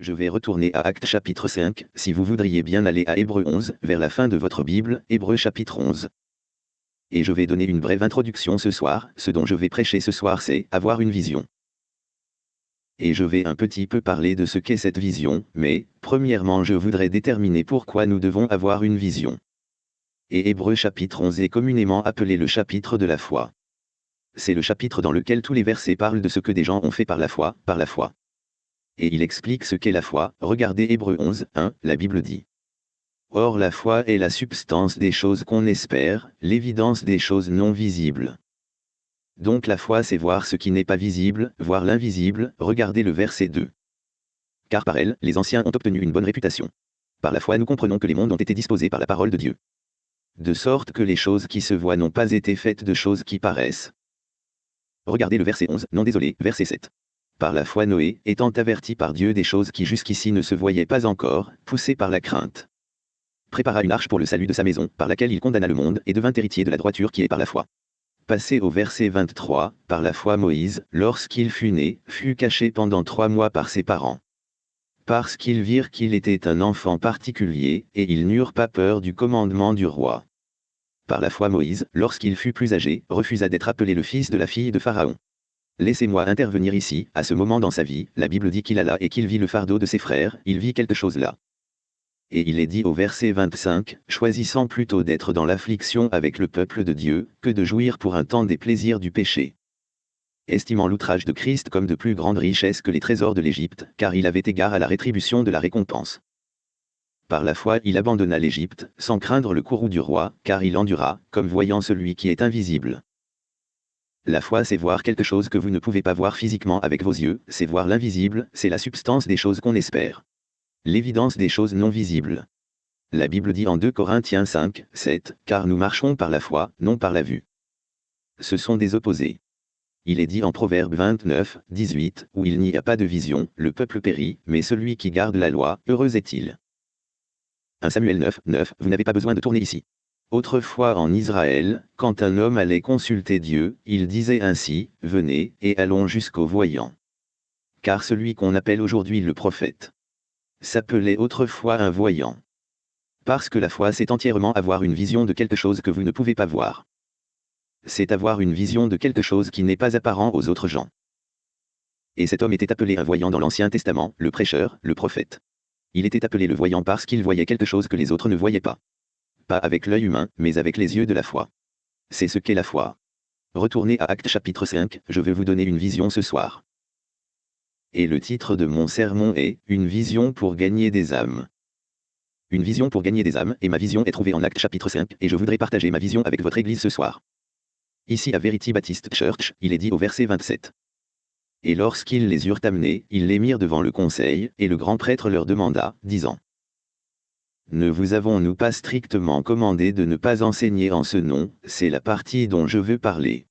Je vais retourner à Actes chapitre 5, si vous voudriez bien aller à Hébreu 11, vers la fin de votre Bible, Hébreu chapitre 11. Et je vais donner une brève introduction ce soir, ce dont je vais prêcher ce soir c'est avoir une vision. Et je vais un petit peu parler de ce qu'est cette vision, mais, premièrement je voudrais déterminer pourquoi nous devons avoir une vision. Et Hébreu chapitre 11 est communément appelé le chapitre de la foi. C'est le chapitre dans lequel tous les versets parlent de ce que des gens ont fait par la foi, par la foi et il explique ce qu'est la foi. Regardez Hébreu 11, 1, la Bible dit. Or la foi est la substance des choses qu'on espère, l'évidence des choses non visibles. Donc la foi c'est voir ce qui n'est pas visible, voir l'invisible, regardez le verset 2. Car par elle, les anciens ont obtenu une bonne réputation. Par la foi nous comprenons que les mondes ont été disposés par la parole de Dieu. De sorte que les choses qui se voient n'ont pas été faites de choses qui paraissent. Regardez le verset 11, non désolé, verset 7 par la foi Noé, étant averti par Dieu des choses qui jusqu'ici ne se voyaient pas encore, poussé par la crainte. Prépara une arche pour le salut de sa maison, par laquelle il condamna le monde et devint héritier de la droiture qui est par la foi. Passé au verset 23, par la foi Moïse, lorsqu'il fut né, fut caché pendant trois mois par ses parents. Parce qu'ils virent qu'il était un enfant particulier, et ils n'eurent pas peur du commandement du roi. Par la foi Moïse, lorsqu'il fut plus âgé, refusa d'être appelé le fils de la fille de Pharaon. Laissez-moi intervenir ici, à ce moment dans sa vie, la Bible dit qu'il alla et qu'il vit le fardeau de ses frères, il vit quelque chose là. Et il est dit au verset 25, choisissant plutôt d'être dans l'affliction avec le peuple de Dieu, que de jouir pour un temps des plaisirs du péché. Estimant l'outrage de Christ comme de plus grande richesse que les trésors de l'Égypte, car il avait égard à la rétribution de la récompense. Par la foi il abandonna l'Égypte, sans craindre le courroux du roi, car il endura, comme voyant celui qui est invisible. La foi c'est voir quelque chose que vous ne pouvez pas voir physiquement avec vos yeux, c'est voir l'invisible, c'est la substance des choses qu'on espère. L'évidence des choses non visibles. La Bible dit en 2 Corinthiens 5, 7, Car nous marchons par la foi, non par la vue. Ce sont des opposés. Il est dit en Proverbe 29, 18, où il n'y a pas de vision, le peuple périt, mais celui qui garde la loi, heureux est-il. 1 Samuel 9, 9, vous n'avez pas besoin de tourner ici. Autrefois en Israël, quand un homme allait consulter Dieu, il disait ainsi, Venez, et allons jusqu'au voyant. Car celui qu'on appelle aujourd'hui le prophète s'appelait autrefois un voyant. Parce que la foi c'est entièrement avoir une vision de quelque chose que vous ne pouvez pas voir. C'est avoir une vision de quelque chose qui n'est pas apparent aux autres gens. Et cet homme était appelé un voyant dans l'Ancien Testament, le prêcheur, le prophète. Il était appelé le voyant parce qu'il voyait quelque chose que les autres ne voyaient pas pas avec l'œil humain, mais avec les yeux de la foi. C'est ce qu'est la foi. Retournez à Acte chapitre 5, je vais vous donner une vision ce soir. Et le titre de mon sermon est Une vision pour gagner des âmes. Une vision pour gagner des âmes, et ma vision est trouvée en Acte chapitre 5, et je voudrais partager ma vision avec votre Église ce soir. Ici à Verity Baptist Church, il est dit au verset 27. Et lorsqu'ils les eurent amenés, ils les mirent devant le conseil, et le grand prêtre leur demanda, disant ne vous avons-nous pas strictement commandé de ne pas enseigner en ce nom, c'est la partie dont je veux parler.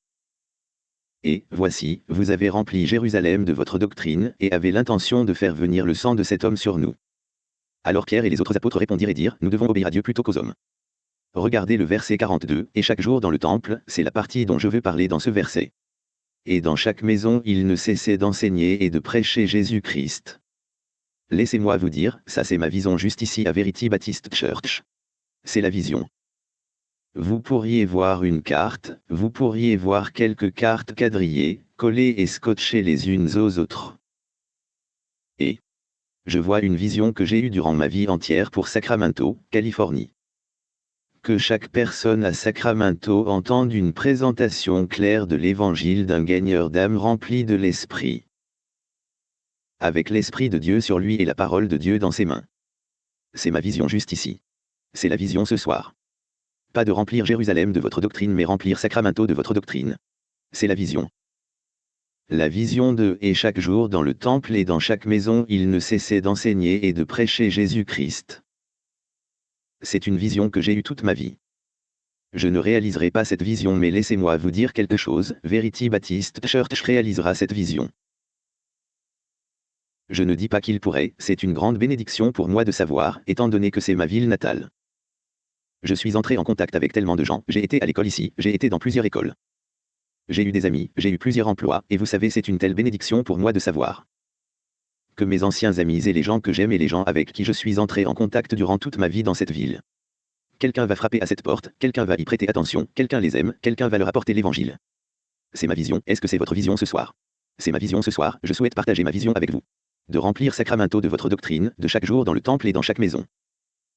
Et, voici, vous avez rempli Jérusalem de votre doctrine, et avez l'intention de faire venir le sang de cet homme sur nous. Alors Pierre et les autres apôtres répondirent et dirent, Nous devons obéir à Dieu plutôt qu'aux hommes. Regardez le verset 42, et chaque jour dans le temple, c'est la partie dont je veux parler dans ce verset. Et dans chaque maison il ne cessait d'enseigner et de prêcher Jésus-Christ. Laissez-moi vous dire, ça c'est ma vision juste ici à Verity Baptist Church. C'est la vision. Vous pourriez voir une carte, vous pourriez voir quelques cartes quadrillées, collées et scotchées les unes aux autres. Et je vois une vision que j'ai eue durant ma vie entière pour Sacramento, Californie. Que chaque personne à Sacramento entende une présentation claire de l'évangile d'un gagneur d'âme rempli de l'esprit avec l'Esprit de Dieu sur lui et la parole de Dieu dans ses mains. C'est ma vision juste ici. C'est la vision ce soir. Pas de remplir Jérusalem de votre doctrine mais remplir Sacramento de votre doctrine. C'est la vision. La vision de et chaque jour dans le temple et dans chaque maison il ne cessait d'enseigner et de prêcher Jésus-Christ. C'est une vision que j'ai eue toute ma vie. Je ne réaliserai pas cette vision mais laissez-moi vous dire quelque chose, Verity Baptist Church réalisera cette vision. Je ne dis pas qu'il pourrait, c'est une grande bénédiction pour moi de savoir, étant donné que c'est ma ville natale. Je suis entré en contact avec tellement de gens, j'ai été à l'école ici, j'ai été dans plusieurs écoles. J'ai eu des amis, j'ai eu plusieurs emplois, et vous savez c'est une telle bénédiction pour moi de savoir que mes anciens amis et les gens que j'aime et les gens avec qui je suis entré en contact durant toute ma vie dans cette ville. Quelqu'un va frapper à cette porte, quelqu'un va y prêter attention, quelqu'un les aime, quelqu'un va leur apporter l'évangile. C'est ma vision, est-ce que c'est votre vision ce soir? C'est ma vision ce soir, je souhaite partager ma vision avec vous. De remplir Sacramento de votre doctrine, de chaque jour dans le temple et dans chaque maison.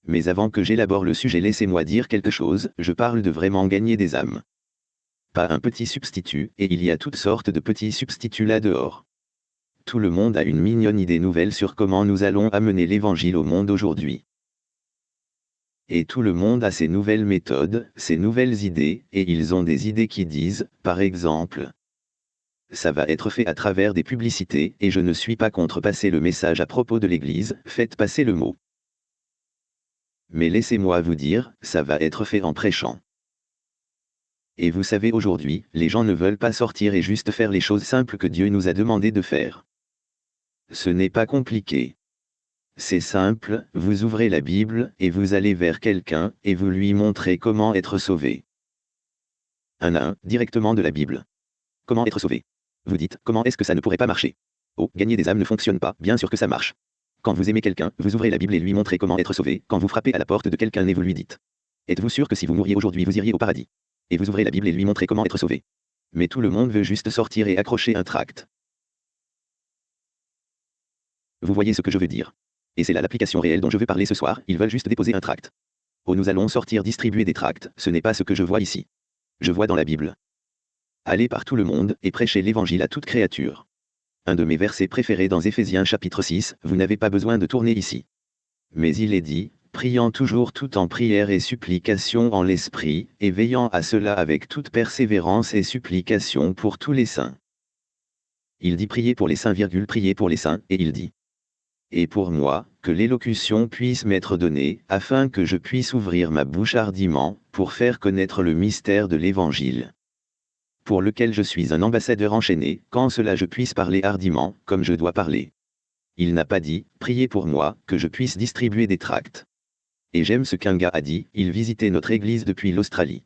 Mais avant que j'élabore le sujet, laissez-moi dire quelque chose, je parle de vraiment gagner des âmes. Pas un petit substitut, et il y a toutes sortes de petits substituts là dehors. Tout le monde a une mignonne idée nouvelle sur comment nous allons amener l'évangile au monde aujourd'hui. Et tout le monde a ses nouvelles méthodes, ses nouvelles idées, et ils ont des idées qui disent, par exemple, ça va être fait à travers des publicités, et je ne suis pas contre passer le message à propos de l'Église, faites passer le mot. Mais laissez-moi vous dire, ça va être fait en prêchant. Et vous savez aujourd'hui, les gens ne veulent pas sortir et juste faire les choses simples que Dieu nous a demandé de faire. Ce n'est pas compliqué. C'est simple, vous ouvrez la Bible, et vous allez vers quelqu'un, et vous lui montrez comment être sauvé. Un à un, directement de la Bible. Comment être sauvé Vous dites, comment est-ce que ça ne pourrait pas marcher? Oh, gagner des âmes ne fonctionne pas, bien sûr que ça marche. Quand vous aimez quelqu'un, vous ouvrez la Bible et lui montrez comment être sauvé, quand vous frappez à la porte de quelqu'un et vous lui dites. Êtes-vous sûr que si vous mouriez aujourd'hui vous iriez au paradis? Et vous ouvrez la Bible et lui montrez comment être sauvé. Mais tout le monde veut juste sortir et accrocher un tract. Vous voyez ce que je veux dire Et c'est là l'application réelle dont je veux parler ce soir, ils veulent juste déposer un tract. Oh nous allons sortir distribuer des tracts, ce n'est pas ce que je vois ici. Je vois dans la Bible. Allez par tout le monde, et prêchez l'évangile à toute créature. Un de mes versets préférés dans Éphésiens chapitre 6, vous n'avez pas besoin de tourner ici. Mais il est dit, priant toujours tout en prière et supplication en l'esprit, et veillant à cela avec toute persévérance et supplication pour tous les saints. Il dit prier pour les saints, prier pour les saints, et il dit. Et pour moi, que l'élocution puisse m'être donnée, afin que je puisse ouvrir ma bouche hardiment, pour faire connaître le mystère de l'Évangile pour lequel je suis un ambassadeur enchaîné, quand cela je puisse parler hardiment, comme je dois parler. Il n'a pas dit, priez pour moi, que je puisse distribuer des tracts. Et j'aime ce qu'un gars a dit, il visitait notre église depuis l'Australie.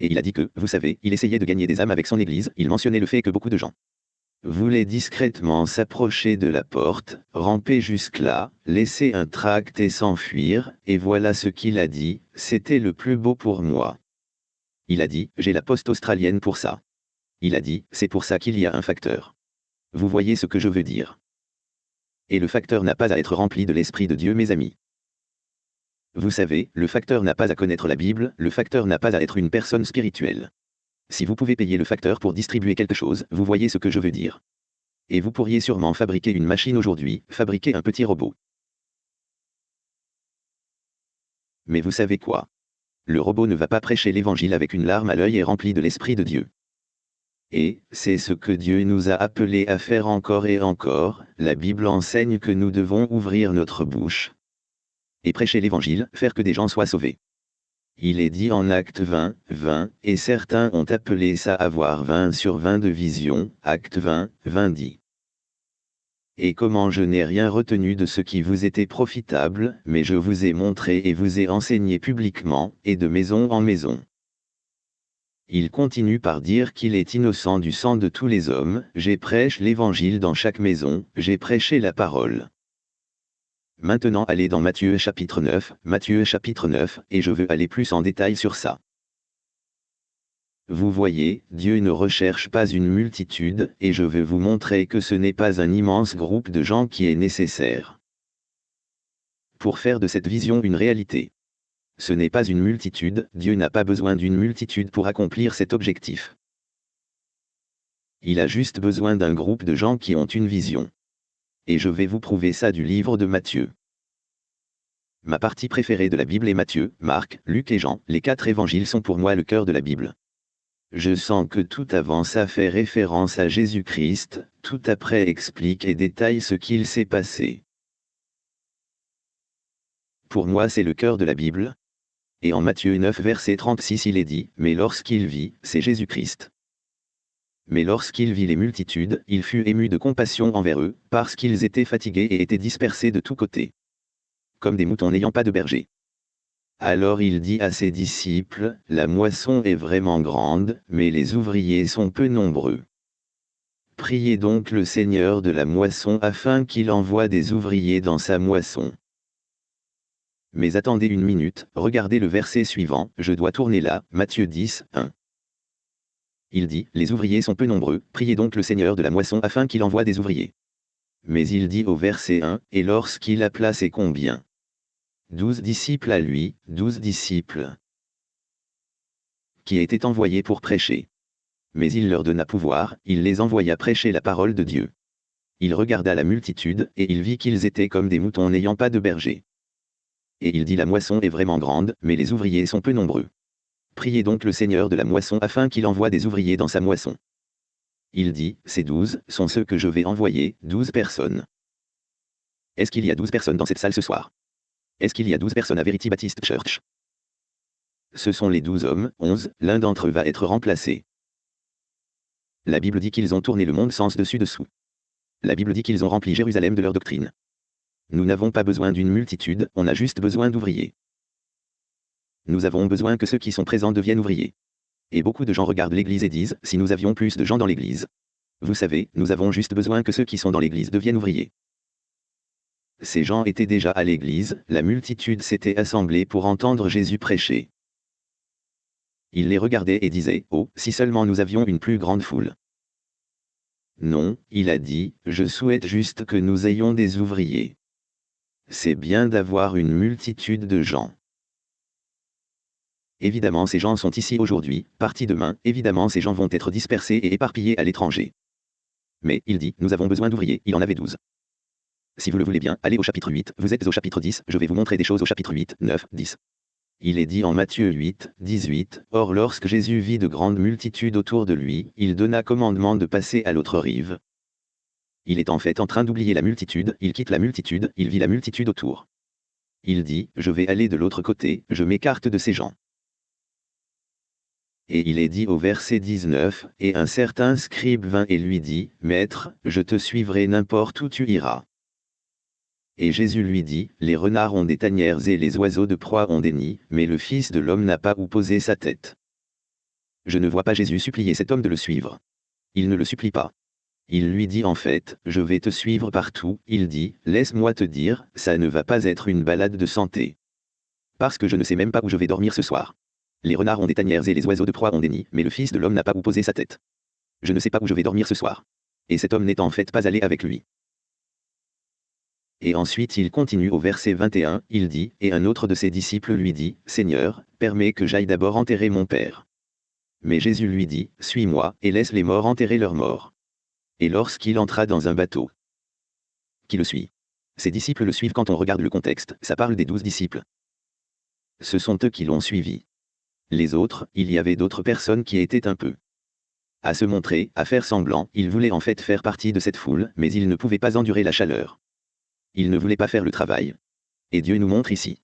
Et il a dit que, vous savez, il essayait de gagner des âmes avec son église, il mentionnait le fait que beaucoup de gens voulaient discrètement s'approcher de la porte, ramper jusque-là, laisser un tract et s'enfuir, et voilà ce qu'il a dit, c'était le plus beau pour moi. Il a dit, j'ai la poste australienne pour ça. Il a dit, c'est pour ça qu'il y a un facteur. Vous voyez ce que je veux dire. Et le facteur n'a pas à être rempli de l'Esprit de Dieu mes amis. Vous savez, le facteur n'a pas à connaître la Bible, le facteur n'a pas à être une personne spirituelle. Si vous pouvez payer le facteur pour distribuer quelque chose, vous voyez ce que je veux dire. Et vous pourriez sûrement fabriquer une machine aujourd'hui, fabriquer un petit robot. Mais vous savez quoi? Le robot ne va pas prêcher l'évangile avec une larme à l'œil et rempli de l'Esprit de Dieu. Et, c'est ce que Dieu nous a appelés à faire encore et encore, la Bible enseigne que nous devons ouvrir notre bouche. Et prêcher l'évangile, faire que des gens soient sauvés. Il est dit en acte 20, 20, et certains ont appelé ça avoir 20 sur 20 de vision, acte 20, 20 dit et comment je n'ai rien retenu de ce qui vous était profitable, mais je vous ai montré et vous ai enseigné publiquement, et de maison en maison. Il continue par dire qu'il est innocent du sang de tous les hommes, j'ai prêché l'évangile dans chaque maison, j'ai prêché la parole. Maintenant allez dans Matthieu chapitre 9, Matthieu chapitre 9, et je veux aller plus en détail sur ça. Vous voyez, Dieu ne recherche pas une multitude, et je veux vous montrer que ce n'est pas un immense groupe de gens qui est nécessaire. Pour faire de cette vision une réalité. Ce n'est pas une multitude, Dieu n'a pas besoin d'une multitude pour accomplir cet objectif. Il a juste besoin d'un groupe de gens qui ont une vision. Et je vais vous prouver ça du livre de Matthieu. Ma partie préférée de la Bible est Matthieu, Marc, Luc et Jean, les quatre évangiles sont pour moi le cœur de la Bible. Je sens que tout avant ça fait référence à Jésus-Christ, tout après explique et détaille ce qu'il s'est passé. Pour moi c'est le cœur de la Bible. Et en Matthieu 9 verset 36 il est dit, Mais lorsqu'il vit, c'est Jésus-Christ. Mais lorsqu'il vit les multitudes, il fut ému de compassion envers eux, parce qu'ils étaient fatigués et étaient dispersés de tous côtés. Comme des moutons n'ayant pas de berger. Alors il dit à ses disciples, La moisson est vraiment grande, mais les ouvriers sont peu nombreux. Priez donc le Seigneur de la moisson afin qu'il envoie des ouvriers dans sa moisson. Mais attendez une minute, regardez le verset suivant, je dois tourner là, Matthieu 10, 1. Il dit, Les ouvriers sont peu nombreux, priez donc le Seigneur de la moisson afin qu'il envoie des ouvriers. Mais il dit au verset 1, Et lorsqu'il a placé combien? Douze disciples à lui, douze disciples. Qui étaient envoyés pour prêcher. Mais il leur donna pouvoir, il les envoya prêcher la parole de Dieu. Il regarda la multitude, et il vit qu'ils étaient comme des moutons n'ayant pas de berger. Et il dit La moisson est vraiment grande, mais les ouvriers sont peu nombreux. Priez donc le Seigneur de la moisson afin qu'il envoie des ouvriers dans sa moisson. Il dit, ces douze sont ceux que je vais envoyer, douze personnes. Est-ce qu'il y a douze personnes dans cette salle ce soir? Est-ce qu'il y a douze personnes à Verity Baptist Church? Ce sont les douze hommes, onze, l'un d'entre eux va être remplacé. La Bible dit qu'ils ont tourné le monde sens dessus-dessous. La Bible dit qu'ils ont rempli Jérusalem de leur doctrine. Nous n'avons pas besoin d'une multitude, on a juste besoin d'ouvriers. Nous avons besoin que ceux qui sont présents deviennent ouvriers. Et beaucoup de gens regardent l'Église et disent, si nous avions plus de gens dans l'Église. Vous savez, nous avons juste besoin que ceux qui sont dans l'Église deviennent ouvriers. Ces gens étaient déjà à l'Église, la multitude s'était assemblée pour entendre Jésus prêcher. Il les regardait et disait, Oh, si seulement nous avions une plus grande foule. Non, il a dit, je souhaite juste que nous ayons des ouvriers. C'est bien d'avoir une multitude de gens. Évidemment ces gens sont ici aujourd'hui, partis demain, évidemment ces gens vont être dispersés et éparpillés à l'étranger. Mais, il dit, nous avons besoin d'ouvriers, il en avait douze. Si vous le voulez bien, allez au chapitre 8, vous êtes au chapitre 10, je vais vous montrer des choses au chapitre 8, 9, 10. Il est dit en Matthieu 8, 18, Or lorsque Jésus vit de grandes multitudes autour de lui, il donna commandement de passer à l'autre rive. Il est en fait en train d'oublier la multitude, il quitte la multitude, il vit la multitude autour. Il dit, je vais aller de l'autre côté, je m'écarte de ces gens. Et il est dit au verset 19, Et un certain scribe vint et lui dit, Maître, je te suivrai n'importe où tu iras. Et Jésus lui dit, Les renards ont des tanières et les oiseaux de proie ont des nids, mais le Fils de l'homme n'a pas où poser sa tête. Je ne vois pas Jésus supplier cet homme de le suivre. Il ne le supplie pas. Il lui dit en fait, je vais te suivre partout, il dit, laisse-moi te dire, ça ne va pas être une balade de santé. Parce que je ne sais même pas où je vais dormir ce soir. Les renards ont des tanières et les oiseaux de proie ont des nids, mais le Fils de l'homme n'a pas où poser sa tête. Je ne sais pas où je vais dormir ce soir. Et cet homme n'est en fait pas allé avec lui. Et ensuite il continue au verset 21, il dit, Et un autre de ses disciples lui dit, Seigneur, permets que j'aille d'abord enterrer mon Père. Mais Jésus lui dit, Suis-moi, et laisse les morts enterrer leurs morts et lorsqu'il entra dans un bateau. Qui le suit Ses disciples le suivent quand on regarde le contexte, ça parle des douze disciples. Ce sont eux qui l'ont suivi. Les autres, il y avait d'autres personnes qui étaient un peu à se montrer, à faire semblant, il voulait en fait faire partie de cette foule, mais il ne pouvait pas endurer la chaleur. Il ne voulait pas faire le travail. Et Dieu nous montre ici.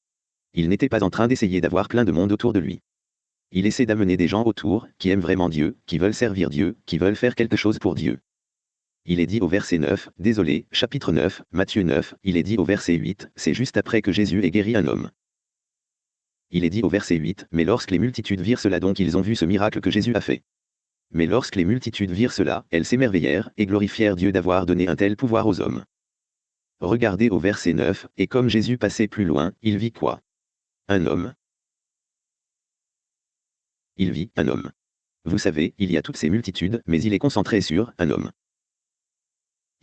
Il n'était pas en train d'essayer d'avoir plein de monde autour de lui. Il essaie d'amener des gens autour, qui aiment vraiment Dieu, qui veulent servir Dieu, qui veulent faire quelque chose pour Dieu. Il est dit au verset 9, désolé, chapitre 9, Matthieu 9, il est dit au verset 8, c'est juste après que Jésus ait guéri un homme. Il est dit au verset 8, mais lorsque les multitudes virent cela donc ils ont vu ce miracle que Jésus a fait. Mais lorsque les multitudes virent cela, elles s'émerveillèrent, et glorifièrent Dieu d'avoir donné un tel pouvoir aux hommes. Regardez au verset 9, et comme Jésus passait plus loin, il vit quoi? Un homme. Il vit un homme. Vous savez, il y a toutes ces multitudes, mais il est concentré sur un homme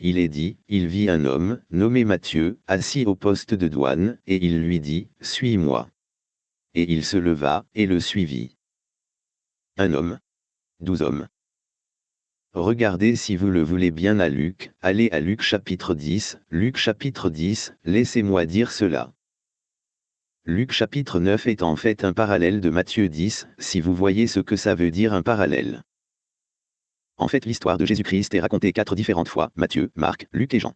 il est dit, il vit un homme, nommé Matthieu, assis au poste de douane, et il lui dit, Suis-moi. Et il se leva, et le suivit. Un homme. Douze hommes. Regardez si vous le voulez bien à Luc, allez à Luc chapitre 10, Luc chapitre 10, laissez-moi dire cela. Luc chapitre 9 est en fait un parallèle de Matthieu 10, si vous voyez ce que ça veut dire un parallèle. En fait l'histoire de Jésus-Christ est racontée quatre différentes fois, Matthieu, Marc, Luc et Jean.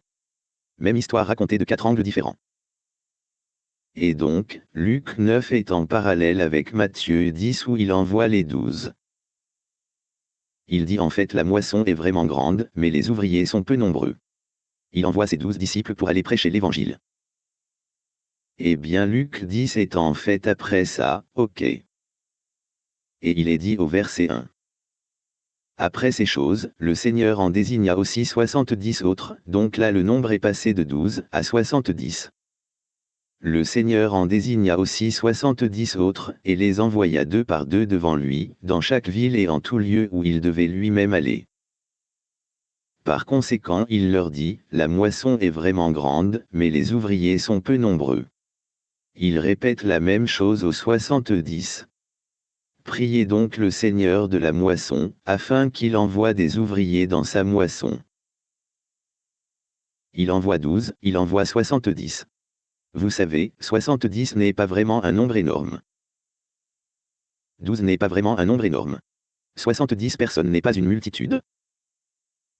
Même histoire racontée de quatre angles différents. Et donc, Luc 9 est en parallèle avec Matthieu 10 où il envoie les douze. Il dit en fait la moisson est vraiment grande, mais les ouvriers sont peu nombreux. Il envoie ses douze disciples pour aller prêcher l'évangile. Eh bien Luc 10 est en fait après ça, ok. Et il est dit au verset 1. Après ces choses, le Seigneur en désigna aussi soixante-dix autres, donc là le nombre est passé de douze à soixante-dix. Le Seigneur en désigna aussi soixante-dix autres, et les envoya deux par deux devant lui, dans chaque ville et en tout lieu où il devait lui-même aller. Par conséquent il leur dit, La moisson est vraiment grande, mais les ouvriers sont peu nombreux. Il répète la même chose aux soixante-dix. Priez donc le Seigneur de la moisson, afin qu'il envoie des ouvriers dans sa moisson. Il envoie douze, il envoie soixante-dix. Vous savez, 70 n'est pas vraiment un nombre énorme. 12 n'est pas vraiment un nombre énorme. 70 personnes n'est pas une multitude.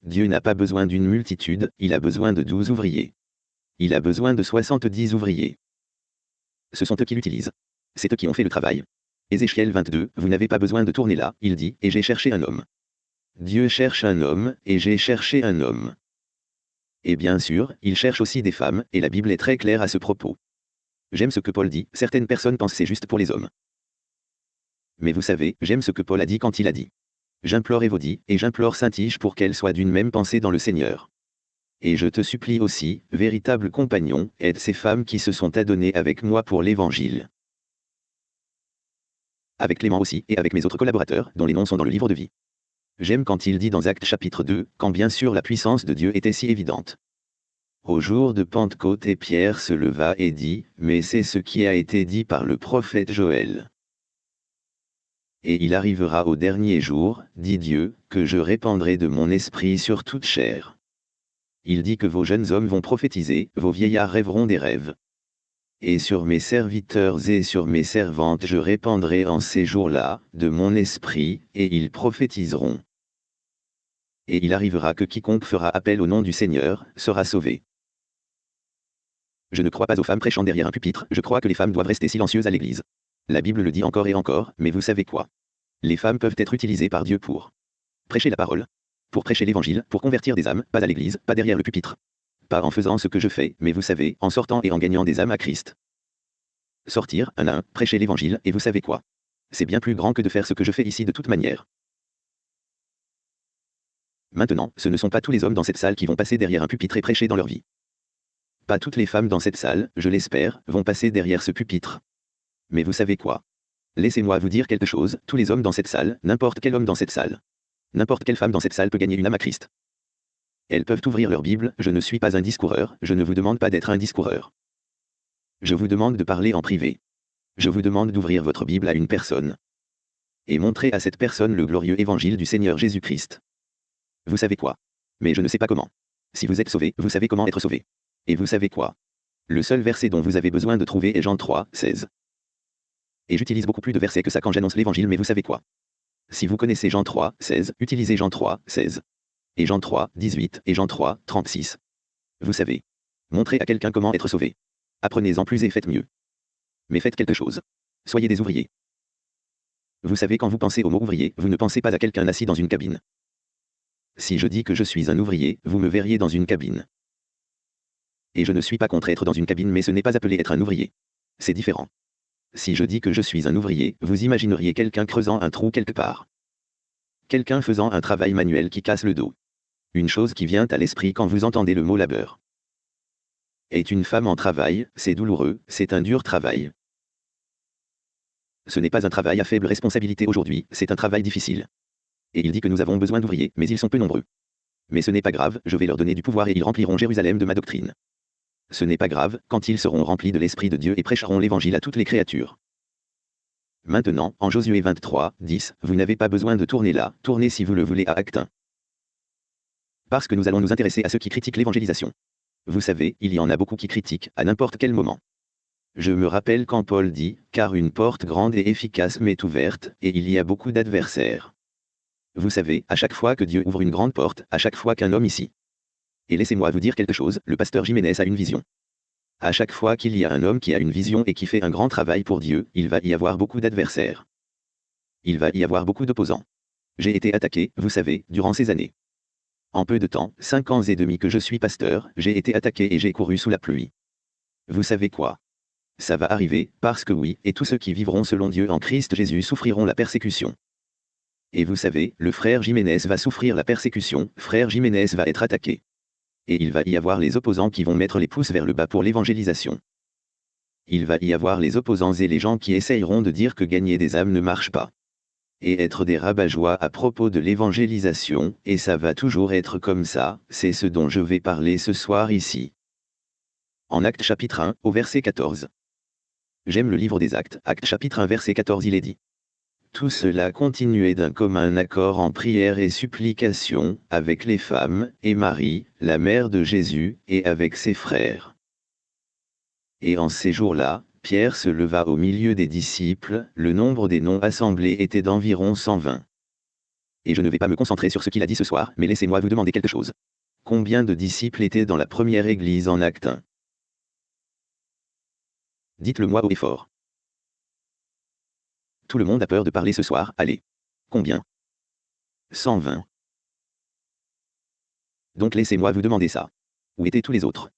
Dieu n'a pas besoin d'une multitude, il a besoin de 12 ouvriers. Il a besoin de 70 ouvriers. Ce sont eux qui l'utilisent. C'est eux qui ont fait le travail. Ézéchiel 22, vous n'avez pas besoin de tourner là, il dit, et j'ai cherché un homme. Dieu cherche un homme, et j'ai cherché un homme. Et bien sûr, il cherche aussi des femmes, et la Bible est très claire à ce propos. J'aime ce que Paul dit, certaines personnes pensent c'est juste pour les hommes. Mais vous savez, j'aime ce que Paul a dit quand il a dit. J'implore Évodie, et j'implore Saint-Tige pour qu'elle soit d'une même pensée dans le Seigneur. Et je te supplie aussi, véritable compagnon, aide ces femmes qui se sont adonnées avec moi pour l'Évangile. Avec Clément aussi, et avec mes autres collaborateurs, dont les noms sont dans le livre de vie. J'aime quand il dit dans Actes chapitre 2, quand bien sûr la puissance de Dieu était si évidente. Au jour de Pentecôte et Pierre se leva et dit, Mais c'est ce qui a été dit par le prophète Joël. Et il arrivera au dernier jour, dit Dieu, que je répandrai de mon esprit sur toute chair. Il dit que vos jeunes hommes vont prophétiser, vos vieillards rêveront des rêves. Et sur mes serviteurs et sur mes servantes je répandrai en ces jours-là, de mon esprit, et ils prophétiseront et il arrivera que quiconque fera appel au nom du Seigneur, sera sauvé. Je ne crois pas aux femmes prêchant derrière un pupitre, je crois que les femmes doivent rester silencieuses à l'église. La Bible le dit encore et encore, mais vous savez quoi? Les femmes peuvent être utilisées par Dieu pour prêcher la parole, pour prêcher l'évangile, pour convertir des âmes, pas à l'église, pas derrière le pupitre. Pas en faisant ce que je fais, mais vous savez, en sortant et en gagnant des âmes à Christ. Sortir, un à un, prêcher l'évangile, et vous savez quoi? C'est bien plus grand que de faire ce que je fais ici de toute manière. Maintenant, ce ne sont pas tous les hommes dans cette salle qui vont passer derrière un pupitre et prêcher dans leur vie. Pas toutes les femmes dans cette salle, je l'espère, vont passer derrière ce pupitre. Mais vous savez quoi? Laissez-moi vous dire quelque chose, tous les hommes dans cette salle, n'importe quel homme dans cette salle. N'importe quelle femme dans cette salle peut gagner une âme à Christ. Elles peuvent ouvrir leur Bible, je ne suis pas un discoureur, je ne vous demande pas d'être un discoureur. Je vous demande de parler en privé. Je vous demande d'ouvrir votre Bible à une personne. Et montrer à cette personne le glorieux évangile du Seigneur Jésus-Christ. Vous savez quoi? Mais je ne sais pas comment. Si vous êtes sauvé, vous savez comment être sauvé. Et vous savez quoi? Le seul verset dont vous avez besoin de trouver est Jean 3, 16. Et j'utilise beaucoup plus de versets que ça quand j'annonce l'évangile, mais vous savez quoi? Si vous connaissez Jean 3, 16, utilisez Jean 3, 16. Et Jean 3, 18, et Jean 3, 36. Vous savez. Montrez à quelqu'un comment être sauvé. Apprenez-en plus et faites mieux. Mais faites quelque chose. Soyez des ouvriers. Vous savez quand vous pensez au mot ouvrier, vous ne pensez pas à quelqu'un assis dans une cabine. Si je dis que je suis un ouvrier, vous me verriez dans une cabine. Et je ne suis pas contre être dans une cabine mais ce n'est pas appelé être un ouvrier. C'est différent. Si je dis que je suis un ouvrier, vous imagineriez quelqu'un creusant un trou quelque part. Quelqu'un faisant un travail manuel qui casse le dos. Une chose qui vient à l'esprit quand vous entendez le mot labeur. Est une femme en travail, c'est douloureux, c'est un dur travail. Ce n'est pas un travail à faible responsabilité aujourd'hui, c'est un travail difficile et il dit que nous avons besoin d'ouvriers, mais ils sont peu nombreux. Mais ce n'est pas grave, je vais leur donner du pouvoir et ils rempliront Jérusalem de ma doctrine. Ce n'est pas grave, quand ils seront remplis de l'Esprit de Dieu et prêcheront l'Évangile à toutes les créatures. Maintenant, en Josué 23, 10, vous n'avez pas besoin de tourner là, tournez si vous le voulez à Acte 1. Parce que nous allons nous intéresser à ceux qui critiquent l'évangélisation. Vous savez, il y en a beaucoup qui critiquent, à n'importe quel moment. Je me rappelle quand Paul dit, car une porte grande et efficace m'est ouverte, et il y a beaucoup d'adversaires. Vous savez, à chaque fois que Dieu ouvre une grande porte, à chaque fois qu'un homme ici. Et laissez-moi vous dire quelque chose, le pasteur Jiménez a une vision. À chaque fois qu'il y a un homme qui a une vision et qui fait un grand travail pour Dieu, il va y avoir beaucoup d'adversaires. Il va y avoir beaucoup d'opposants. J'ai été attaqué, vous savez, durant ces années. En peu de temps, cinq ans et demi que je suis pasteur, j'ai été attaqué et j'ai couru sous la pluie. Vous savez quoi? Ça va arriver, parce que oui, et tous ceux qui vivront selon Dieu en Christ Jésus souffriront la persécution Et vous savez, le frère Jiménez va souffrir la persécution, frère Jiménez va être attaqué. Et il va y avoir les opposants qui vont mettre les pouces vers le bas pour l'évangélisation. Il va y avoir les opposants et les gens qui essayeront de dire que gagner des âmes ne marche pas. Et être des rabat-joie à propos de l'évangélisation, et ça va toujours être comme ça, c'est ce dont je vais parler ce soir ici. En Acte chapitre 1, au verset 14. J'aime le livre des Actes, Acte chapitre 1 verset 14 il est dit. Tout cela continuait d'un commun accord en prière et supplication, avec les femmes, et Marie, la mère de Jésus, et avec ses frères. Et en ces jours-là, Pierre se leva au milieu des disciples, le nombre des noms assemblés était d'environ 120. Et je ne vais pas me concentrer sur ce qu'il a dit ce soir, mais laissez-moi vous demander quelque chose. Combien de disciples étaient dans la première église en acte 1 Dites-le moi haut et fort. Tout le monde a peur de parler ce soir, allez. Combien? 120. Donc laissez-moi vous demander ça. Où étaient tous les autres?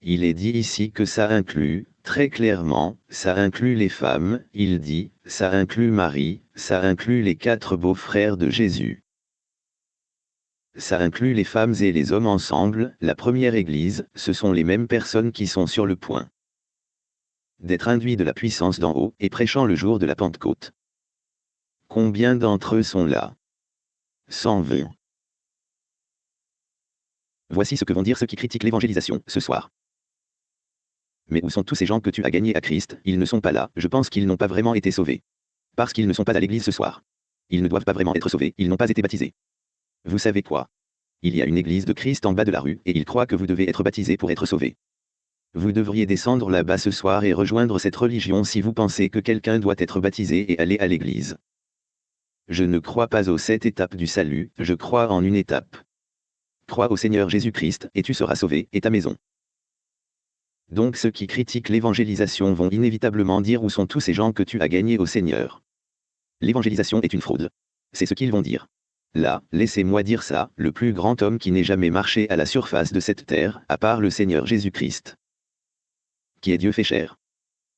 Il est dit ici que ça inclut, très clairement, ça inclut les femmes, il dit, ça inclut Marie, ça inclut les quatre beaux-frères de Jésus. Ça inclut les femmes et les hommes ensemble, la première Église, ce sont les mêmes personnes qui sont sur le point d'être induits de la puissance d'en haut et prêchant le jour de la Pentecôte. Combien d'entre eux sont là? 120. Voici ce que vont dire ceux qui critiquent l'évangélisation ce soir. Mais où sont tous ces gens que tu as gagnés à Christ? Ils ne sont pas là, je pense qu'ils n'ont pas vraiment été sauvés. Parce qu'ils ne sont pas à l'église ce soir. Ils ne doivent pas vraiment être sauvés, ils n'ont pas été baptisés. Vous savez quoi? Il y a une église de Christ en bas de la rue, et ils croient que vous devez être baptisé pour être sauvé. Vous devriez descendre là-bas ce soir et rejoindre cette religion si vous pensez que quelqu'un doit être baptisé et aller à l'église. Je ne crois pas aux sept étapes du salut, je crois en une étape. Crois au Seigneur Jésus-Christ, et tu seras sauvé, et ta maison. Donc ceux qui critiquent l'évangélisation vont inévitablement dire où sont tous ces gens que tu as gagnés au Seigneur. L'évangélisation est une fraude. C'est ce qu'ils vont dire. Là, laissez-moi dire ça, le plus grand homme qui n'ait jamais marché à la surface de cette terre, à part le Seigneur Jésus-Christ qui est Dieu fait chair.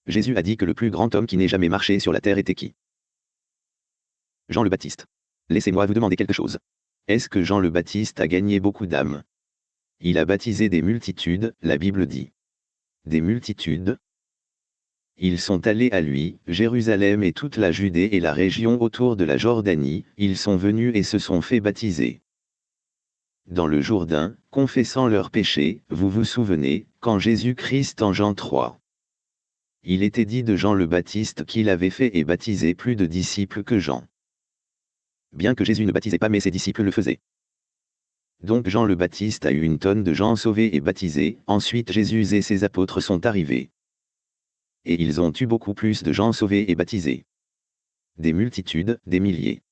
Jésus a dit que le plus grand homme qui n'ait jamais marché sur la terre était qui? Jean le Baptiste. Laissez-moi vous demander quelque chose. Est-ce que Jean le Baptiste a gagné beaucoup d'âmes? Il a baptisé des multitudes, la Bible dit. Des multitudes Ils sont allés à lui, Jérusalem et toute la Judée et la région autour de la Jordanie, ils sont venus et se sont fait baptiser dans le Jourdain, confessant leurs péchés, vous vous souvenez, quand Jésus-Christ en Jean 3. Il était dit de Jean le Baptiste qu'il avait fait et baptisé plus de disciples que Jean. Bien que Jésus ne baptisait pas mais ses disciples le faisaient. Donc Jean le Baptiste a eu une tonne de gens sauvés et baptisés, ensuite Jésus et ses apôtres sont arrivés. Et ils ont eu beaucoup plus de gens sauvés et baptisés. Des multitudes, des milliers.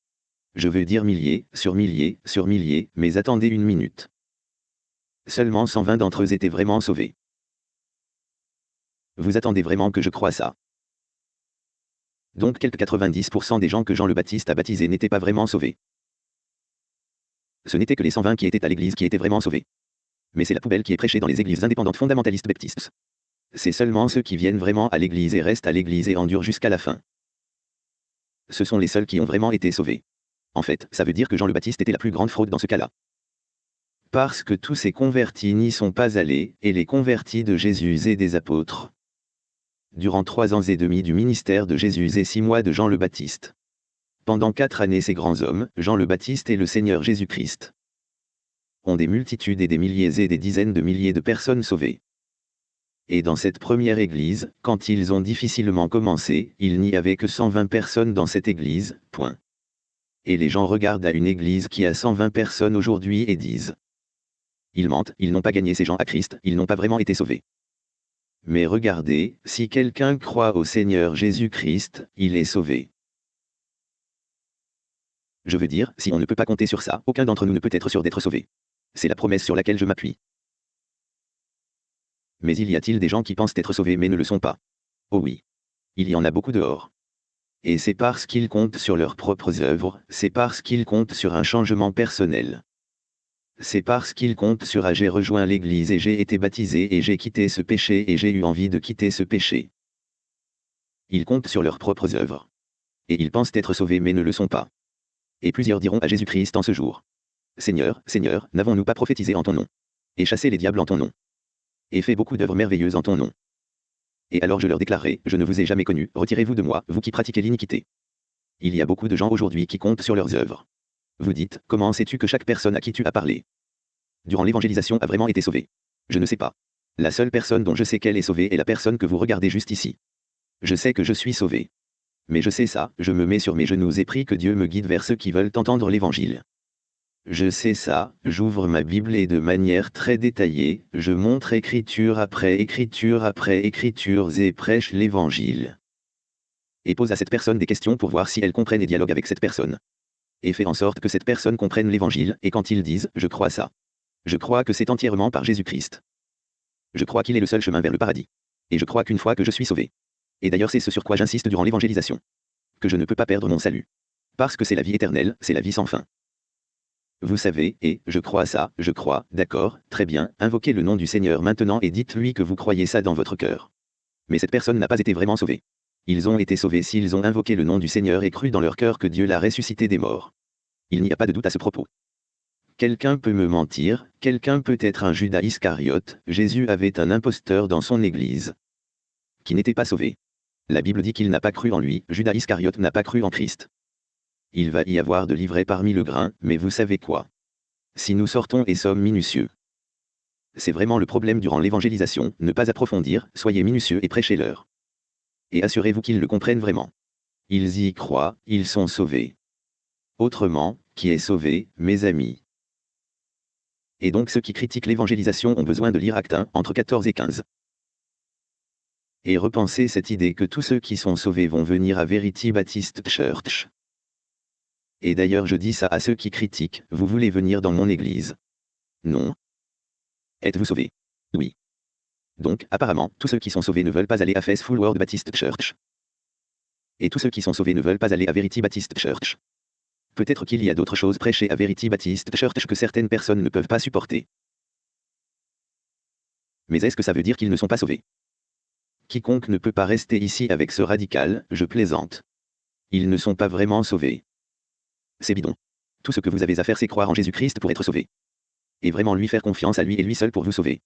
Je veux dire milliers, sur milliers, sur milliers, mais attendez une minute. Seulement 120 d'entre eux étaient vraiment sauvés. Vous attendez vraiment que je croie ça? Donc quelques 90% des gens que Jean le Baptiste a baptisés n'étaient pas vraiment sauvés. Ce n'était que les 120 qui étaient à l'église qui étaient vraiment sauvés. Mais c'est la poubelle qui est prêchée dans les églises indépendantes fondamentalistes baptistes. C'est seulement ceux qui viennent vraiment à l'église et restent à l'église et endurent jusqu'à la fin. Ce sont les seuls qui ont vraiment été sauvés. En fait, ça veut dire que Jean le Baptiste était la plus grande fraude dans ce cas-là. Parce que tous ces convertis n'y sont pas allés, et les convertis de Jésus et des apôtres. Durant trois ans et demi du ministère de Jésus et six mois de Jean le Baptiste. Pendant quatre années ces grands hommes, Jean le Baptiste et le Seigneur Jésus-Christ, ont des multitudes et des milliers et des dizaines de milliers de personnes sauvées. Et dans cette première église, quand ils ont difficilement commencé, il n'y avait que 120 personnes dans cette église, point et les gens regardent à une église qui a 120 personnes aujourd'hui et disent Ils mentent, ils n'ont pas gagné ces gens à Christ, ils n'ont pas vraiment été sauvés. Mais regardez, si quelqu'un croit au Seigneur Jésus-Christ, il est sauvé. Je veux dire, si on ne peut pas compter sur ça, aucun d'entre nous ne peut être sûr d'être sauvé. C'est la promesse sur laquelle je m'appuie. Mais il y a-t-il des gens qui pensent être sauvés mais ne le sont pas? Oh oui. Il y en a beaucoup dehors. Et c'est parce qu'ils comptent sur leurs propres œuvres, c'est parce qu'ils comptent sur un changement personnel. C'est parce qu'ils comptent sur ah j'ai rejoint l'Église et j'ai été baptisé et j'ai quitté ce péché et j'ai eu envie de quitter ce péché. Ils comptent sur leurs propres œuvres. Et ils pensent être sauvés mais ne le sont pas. Et plusieurs diront à Jésus-Christ en ce jour. Seigneur, Seigneur, n'avons-nous pas prophétisé en ton nom Et chassé les diables en ton nom Et fait beaucoup d'œuvres merveilleuses en ton nom? Et alors je leur déclarerai, je ne vous ai jamais connu, retirez-vous de moi, vous qui pratiquez l'iniquité. Il y a beaucoup de gens aujourd'hui qui comptent sur leurs œuvres. Vous dites, comment sais-tu que chaque personne à qui tu as parlé? Durant l'évangélisation a vraiment été sauvée Je ne sais pas. La seule personne dont je sais qu'elle est sauvée est la personne que vous regardez juste ici. Je sais que je suis sauvé. Mais je sais ça, je me mets sur mes genoux et prie que Dieu me guide vers ceux qui veulent entendre l'Évangile. Je sais ça, j'ouvre ma Bible et de manière très détaillée, je montre écriture après écriture après écriture et prêche l'Évangile. Et pose à cette personne des questions pour voir si elle comprenne et dialogue avec cette personne. Et fait en sorte que cette personne comprenne l'Évangile, et quand ils disent ⁇ Je crois ça ⁇ je crois que c'est entièrement par Jésus-Christ. Je crois qu'il est le seul chemin vers le paradis. Et je crois qu'une fois que je suis sauvé. Et d'ailleurs c'est ce sur quoi j'insiste durant l'évangélisation. Que je ne peux pas perdre mon salut. Parce que c'est la vie éternelle, c'est la vie sans fin. Vous savez, et, je crois ça, je crois, d'accord, très bien, invoquez le nom du Seigneur maintenant et dites-lui que vous croyez ça dans votre cœur. Mais cette personne n'a pas été vraiment sauvée. Ils ont été sauvés s'ils ont invoqué le nom du Seigneur et cru dans leur cœur que Dieu l'a ressuscité des morts. Il n'y a pas de doute à ce propos. Quelqu'un peut me mentir, quelqu'un peut être un Judas Iscariote, Jésus avait un imposteur dans son Église. Qui n'était pas sauvé. La Bible dit qu'il n'a pas cru en lui, Judas Iscariote n'a pas cru en Christ. Il va y avoir de l'ivraie parmi le grain, mais vous savez quoi? Si nous sortons et sommes minutieux. C'est vraiment le problème durant l'évangélisation, ne pas approfondir, soyez minutieux et prêchez-leur. Et assurez-vous qu'ils le comprennent vraiment. Ils y croient, ils sont sauvés. Autrement, qui est sauvé, mes amis? Et donc ceux qui critiquent l'évangélisation ont besoin de lire Acte 1, entre 14 et 15. Et repensez cette idée que tous ceux qui sont sauvés vont venir à Verity Baptist Church. Et d'ailleurs je dis ça à ceux qui critiquent, vous voulez venir dans mon église? Non. Êtes-vous sauvés? Oui. Donc, apparemment, tous ceux qui sont sauvés ne veulent pas aller à Face Full World Baptist Church. Et tous ceux qui sont sauvés ne veulent pas aller à Verity Baptist Church. Peut-être qu'il y a d'autres choses prêchées à Verity Baptist Church que certaines personnes ne peuvent pas supporter. Mais est-ce que ça veut dire qu'ils ne sont pas sauvés? Quiconque ne peut pas rester ici avec ce radical, je plaisante. Ils ne sont pas vraiment sauvés. C'est bidon. Tout ce que vous avez à faire c'est croire en Jésus-Christ pour être sauvé. Et vraiment lui faire confiance à lui et lui seul pour vous sauver.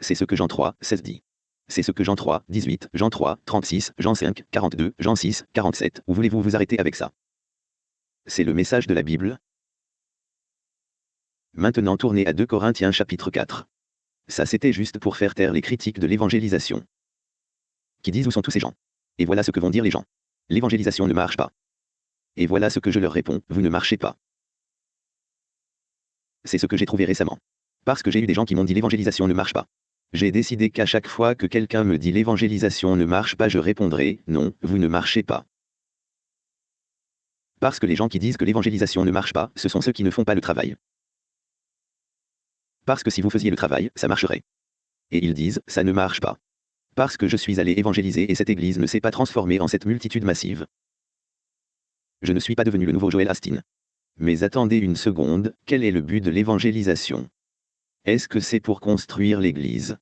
C'est ce que Jean 3, 16 dit. C'est ce que Jean 3, 18, Jean 3, 36, Jean 5, 42, Jean 6, 47, où voulez-vous vous arrêter avec ça? C'est le message de la Bible. Maintenant tournez à 2 Corinthiens chapitre 4. Ça c'était juste pour faire taire les critiques de l'évangélisation. Qui disent où sont tous ces gens Et voilà ce que vont dire les gens. L'évangélisation ne marche pas. Et voilà ce que je leur réponds, vous ne marchez pas. C'est ce que j'ai trouvé récemment. Parce que j'ai eu des gens qui m'ont dit l'évangélisation ne marche pas. J'ai décidé qu'à chaque fois que quelqu'un me dit l'évangélisation ne marche pas, je répondrai, non, vous ne marchez pas. Parce que les gens qui disent que l'évangélisation ne marche pas, ce sont ceux qui ne font pas le travail. Parce que si vous faisiez le travail, ça marcherait. Et ils disent, ça ne marche pas. Parce que je suis allé évangéliser et cette église ne s'est pas transformée en cette multitude massive. Je ne suis pas devenu le nouveau Joel Astin. Mais attendez une seconde, quel est le but de l'évangélisation? Est-ce que c'est pour construire l'église?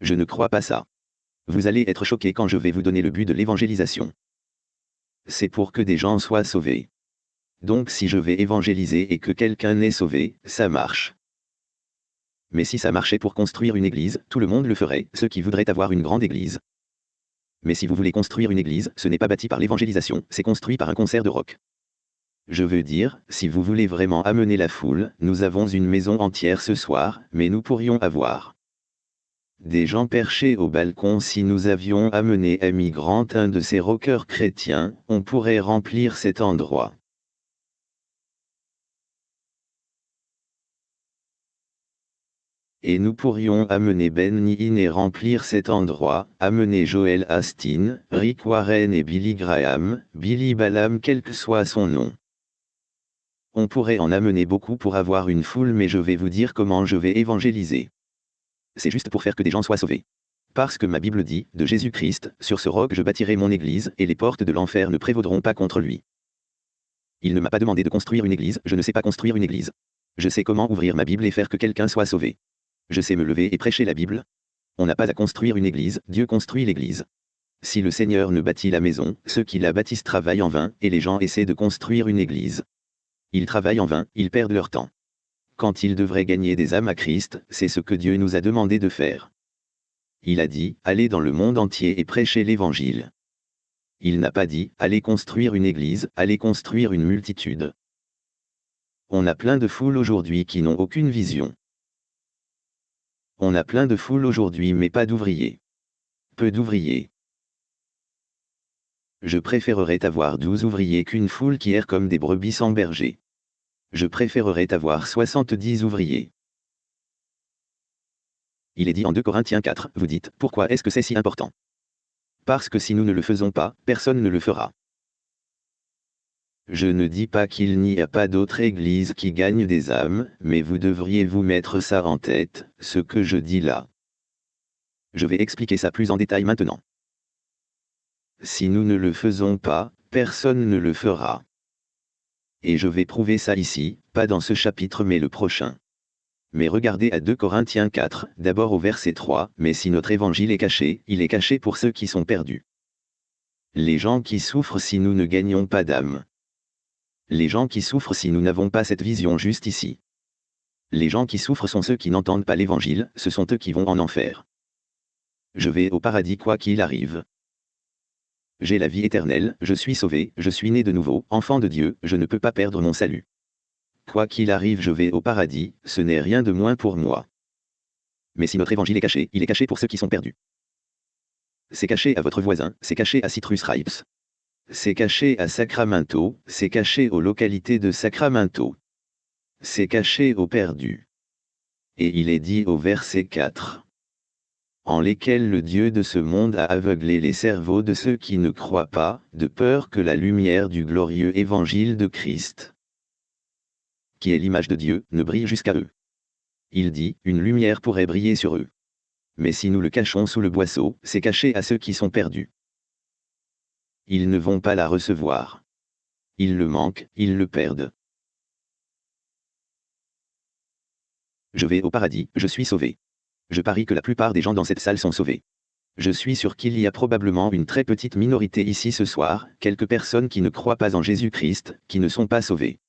Je ne crois pas ça. Vous allez être choqué quand je vais vous donner le but de l'évangélisation c'est pour que des gens soient sauvés. Donc si je vais évangéliser et que quelqu'un est sauvé, ça marche. Mais si ça marchait pour construire une église, tout le monde le ferait, ceux qui voudraient avoir une grande église. Mais si vous voulez construire une église, ce n'est pas bâti par l'évangélisation, c'est construit par un concert de rock. Je veux dire, si vous voulez vraiment amener la foule, nous avons une maison entière ce soir, mais nous pourrions avoir des gens perchés au balcon si nous avions amené Amy Grant un de ces rockers chrétiens, on pourrait remplir cet endroit. Et nous pourrions amener Ben Yin et remplir cet endroit, amener Joel Astin, Rick Warren et Billy Graham, Billy Balam quel que soit son nom. On pourrait en amener beaucoup pour avoir une foule mais je vais vous dire comment je vais évangéliser c'est juste pour faire que des gens soient sauvés. Parce que ma Bible dit, de Jésus-Christ, sur ce roc je bâtirai mon église, et les portes de l'enfer ne prévaudront pas contre lui. Il ne m'a pas demandé de construire une église, je ne sais pas construire une église. Je sais comment ouvrir ma Bible et faire que quelqu'un soit sauvé. Je sais me lever et prêcher la Bible. On n'a pas à construire une église, Dieu construit l'église. Si le Seigneur ne bâtit la maison, ceux qui la bâtissent travaillent en vain, et les gens essaient de construire une église. Ils travaillent en vain, ils perdent leur temps. Quand ils devraient gagner des âmes à Christ, c'est ce que Dieu nous a demandé de faire. Il a dit, allez dans le monde entier et prêchez l'Évangile. Il n'a pas dit, allez construire une église, allez construire une multitude. On a plein de foules aujourd'hui qui n'ont aucune vision. On a plein de foules aujourd'hui mais pas d'ouvriers. Peu d'ouvriers. Je préférerais avoir douze ouvriers qu'une foule qui erre comme des brebis sans berger. Je préférerais avoir 70 ouvriers. Il est dit en 2 Corinthiens 4, vous dites, pourquoi est-ce que c'est si important? Parce que si nous ne le faisons pas, personne ne le fera. Je ne dis pas qu'il n'y a pas d'autre église qui gagne des âmes, mais vous devriez vous mettre ça en tête, ce que je dis là. Je vais expliquer ça plus en détail maintenant. Si nous ne le faisons pas, personne ne le fera. Et je vais prouver ça ici, pas dans ce chapitre mais le prochain. Mais regardez à 2 Corinthiens 4, d'abord au verset 3, mais si notre évangile est caché, il est caché pour ceux qui sont perdus. Les gens qui souffrent si nous ne gagnons pas d'âme. Les gens qui souffrent si nous n'avons pas cette vision juste ici. Les gens qui souffrent sont ceux qui n'entendent pas l'évangile, ce sont eux qui vont en enfer. Je vais au paradis quoi qu'il arrive. J'ai la vie éternelle, je suis sauvé, je suis né de nouveau, enfant de Dieu, je ne peux pas perdre mon salut. Quoi qu'il arrive, je vais au paradis, ce n'est rien de moins pour moi. Mais si notre évangile est caché, il est caché pour ceux qui sont perdus. C'est caché à votre voisin, c'est caché à Citrus Ripes. C'est caché à Sacramento, c'est caché aux localités de Sacramento. C'est caché aux perdus. Et il est dit au verset 4 en lesquels le Dieu de ce monde a aveuglé les cerveaux de ceux qui ne croient pas, de peur que la lumière du glorieux évangile de Christ, qui est l'image de Dieu, ne brille jusqu'à eux. Il dit, une lumière pourrait briller sur eux. Mais si nous le cachons sous le boisseau, c'est caché à ceux qui sont perdus. Ils ne vont pas la recevoir. Ils le manquent, ils le perdent. Je vais au paradis, je suis sauvé. Je parie que la plupart des gens dans cette salle sont sauvés. Je suis sûr qu'il y a probablement une très petite minorité ici ce soir, quelques personnes qui ne croient pas en Jésus-Christ, qui ne sont pas sauvées.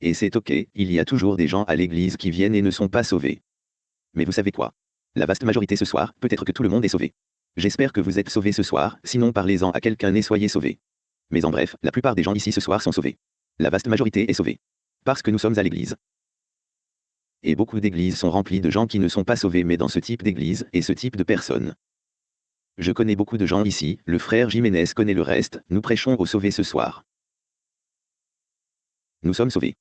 Et c'est ok, il y a toujours des gens à l'église qui viennent et ne sont pas sauvés. Mais vous savez quoi? La vaste majorité ce soir, peut-être que tout le monde est sauvé. J'espère que vous êtes sauvés ce soir, sinon parlez-en à quelqu'un et soyez sauvés. Mais en bref, la plupart des gens ici ce soir sont sauvés. La vaste majorité est sauvée. Parce que nous sommes à l'église et beaucoup d'églises sont remplies de gens qui ne sont pas sauvés mais dans ce type d'église et ce type de personnes. Je connais beaucoup de gens ici, le frère Jiménez connaît le reste, nous prêchons aux sauvés ce soir. Nous sommes sauvés.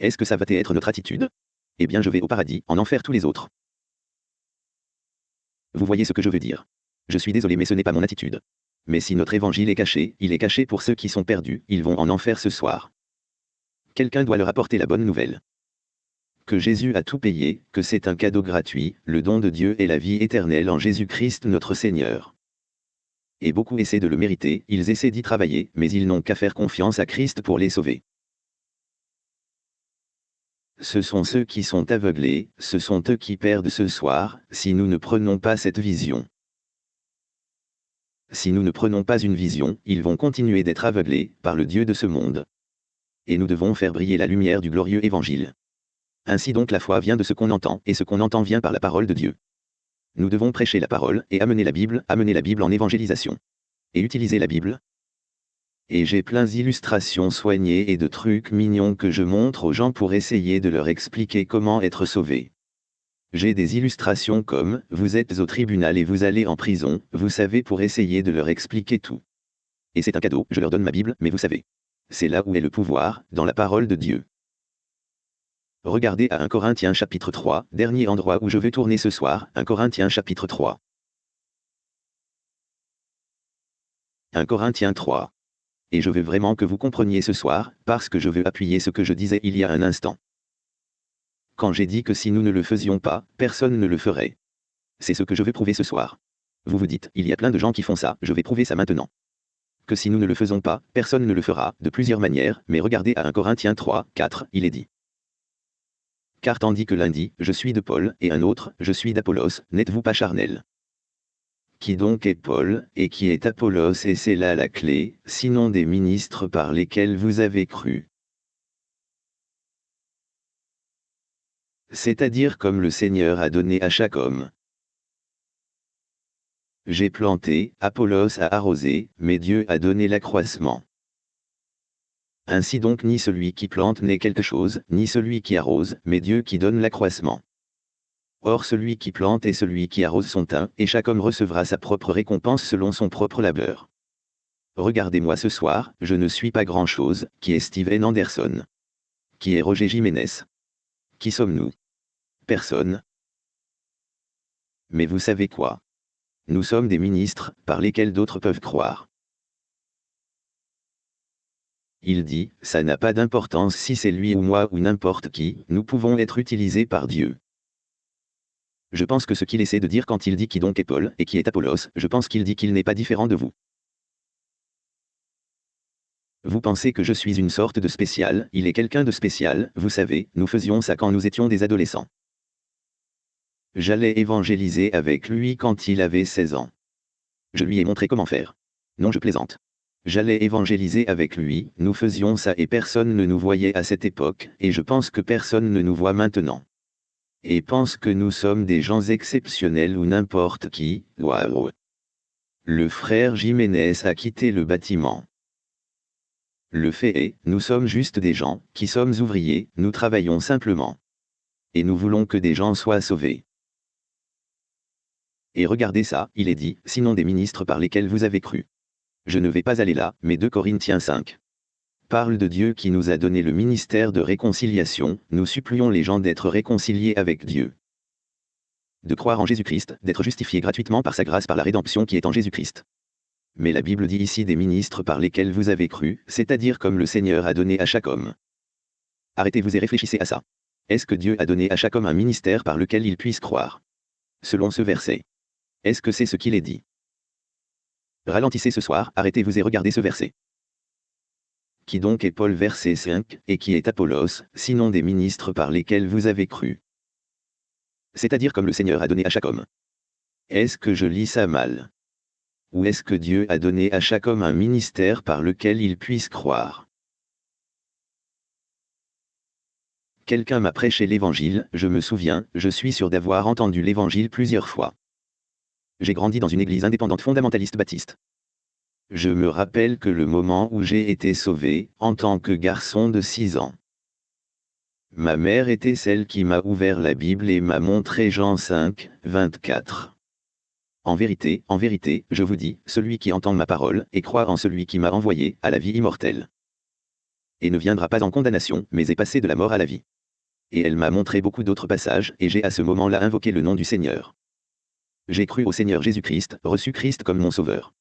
Est-ce que ça va être notre attitude? Eh bien je vais au paradis, en enfer tous les autres. Vous voyez ce que je veux dire. Je suis désolé mais ce n'est pas mon attitude. Mais si notre évangile est caché, il est caché pour ceux qui sont perdus, ils vont en enfer ce soir. Quelqu'un doit leur apporter la bonne nouvelle que Jésus a tout payé, que c'est un cadeau gratuit, le don de Dieu et la vie éternelle en Jésus-Christ notre Seigneur. Et beaucoup essaient de le mériter, ils essaient d'y travailler, mais ils n'ont qu'à faire confiance à Christ pour les sauver. Ce sont ceux qui sont aveuglés, ce sont eux qui perdent ce soir, si nous ne prenons pas cette vision. Si nous ne prenons pas une vision, ils vont continuer d'être aveuglés, par le Dieu de ce monde. Et nous devons faire briller la lumière du glorieux Évangile. Ainsi donc la foi vient de ce qu'on entend, et ce qu'on entend vient par la parole de Dieu. Nous devons prêcher la parole, et amener la Bible, amener la Bible en évangélisation. Et utiliser la Bible. Et j'ai plein d'illustrations soignées et de trucs mignons que je montre aux gens pour essayer de leur expliquer comment être sauvés. J'ai des illustrations comme, vous êtes au tribunal et vous allez en prison, vous savez pour essayer de leur expliquer tout. Et c'est un cadeau, je leur donne ma Bible, mais vous savez. C'est là où est le pouvoir, dans la parole de Dieu. Regardez à 1 Corinthiens chapitre 3, dernier endroit où je vais tourner ce soir, 1 Corinthiens chapitre 3. 1 Corinthiens 3. Et je veux vraiment que vous compreniez ce soir, parce que je veux appuyer ce que je disais il y a un instant. Quand j'ai dit que si nous ne le faisions pas, personne ne le ferait. C'est ce que je veux prouver ce soir. Vous vous dites, il y a plein de gens qui font ça, je vais prouver ça maintenant. Que si nous ne le faisons pas, personne ne le fera, de plusieurs manières, mais regardez à 1 Corinthiens 3, 4, il est dit car tandis que l'un dit, je suis de Paul, et un autre, je suis d'Apollos, n'êtes-vous pas charnel? Qui donc est Paul, et qui est Apollos et c'est là la clé, sinon des ministres par lesquels vous avez cru. C'est-à-dire comme le Seigneur a donné à chaque homme. J'ai planté, Apollos a arrosé, mais Dieu a donné l'accroissement. Ainsi donc ni celui qui plante n'est quelque chose, ni celui qui arrose, mais Dieu qui donne l'accroissement. Or celui qui plante et celui qui arrose sont un, et chaque homme recevra sa propre récompense selon son propre labeur. Regardez-moi ce soir, je ne suis pas grand-chose, qui est Steven Anderson Qui est Roger Jiménez Qui sommes-nous? Personne. Mais vous savez quoi? Nous sommes des ministres, par lesquels d'autres peuvent croire. Il dit, ça n'a pas d'importance si c'est lui ou moi ou n'importe qui, nous pouvons être utilisés par Dieu. Je pense que ce qu'il essaie de dire quand il dit qui donc est Paul et qui est Apollos, je pense qu'il dit qu'il n'est pas différent de vous. Vous pensez que je suis une sorte de spécial, il est quelqu'un de spécial, vous savez, nous faisions ça quand nous étions des adolescents. J'allais évangéliser avec lui quand il avait 16 ans. Je lui ai montré comment faire. Non, je plaisante. J'allais évangéliser avec lui, nous faisions ça et personne ne nous voyait à cette époque, et je pense que personne ne nous voit maintenant. Et pense que nous sommes des gens exceptionnels ou n'importe qui, waouh. Le frère Jiménez a quitté le bâtiment. Le fait est, nous sommes juste des gens, qui sommes ouvriers, nous travaillons simplement. Et nous voulons que des gens soient sauvés. Et regardez ça, il est dit, sinon des ministres par lesquels vous avez cru. Je ne vais pas aller là, mais 2 Corinthiens 5 parle de Dieu qui nous a donné le ministère de réconciliation, nous supplions les gens d'être réconciliés avec Dieu. De croire en Jésus-Christ, d'être justifiés gratuitement par sa grâce par la rédemption qui est en Jésus-Christ. Mais la Bible dit ici des ministres par lesquels vous avez cru, c'est-à-dire comme le Seigneur a donné à chaque homme. Arrêtez-vous et réfléchissez à ça. Est-ce que Dieu a donné à chaque homme un ministère par lequel il puisse croire? Selon ce verset. Est-ce que c'est ce qu'il est dit? Ralentissez ce soir, arrêtez-vous et regardez ce verset. Qui donc est Paul verset 5, et qui est Apollos, sinon des ministres par lesquels vous avez cru C'est-à-dire comme le Seigneur a donné à chaque homme. Est-ce que je lis ça mal? Ou est-ce que Dieu a donné à chaque homme un ministère par lequel il puisse croire? Quelqu'un m'a prêché l'évangile, je me souviens, je suis sûr d'avoir entendu l'évangile plusieurs fois. J'ai grandi dans une église indépendante fondamentaliste baptiste. Je me rappelle que le moment où j'ai été sauvé, en tant que garçon de 6 ans. Ma mère était celle qui m'a ouvert la Bible et m'a montré Jean 5, 24. En vérité, en vérité, je vous dis, celui qui entend ma parole, et croit en celui qui m'a envoyé, à la vie immortelle. Et ne viendra pas en condamnation, mais est passé de la mort à la vie. Et elle m'a montré beaucoup d'autres passages, et j'ai à ce moment-là invoqué le nom du Seigneur. J'ai cru au Seigneur Jésus-Christ, reçu Christ comme mon Sauveur.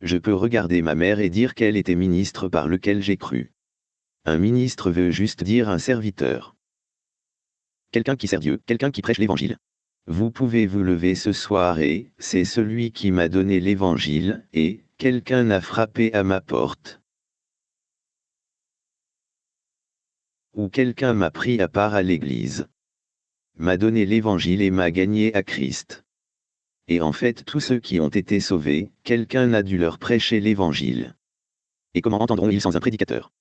Je peux regarder ma mère et dire qu'elle était ministre par lequel j'ai cru. Un ministre veut juste dire un serviteur. Quelqu'un qui sert Dieu, quelqu'un qui prêche l'évangile. Vous pouvez vous lever ce soir et, c'est celui qui m'a donné l'évangile, et, quelqu'un a frappé à ma porte. Ou quelqu'un m'a pris à part à l'église m'a donné l'évangile et m'a gagné à Christ. Et en fait tous ceux qui ont été sauvés, quelqu'un a dû leur prêcher l'évangile. Et comment entendront-ils sans un prédicateur?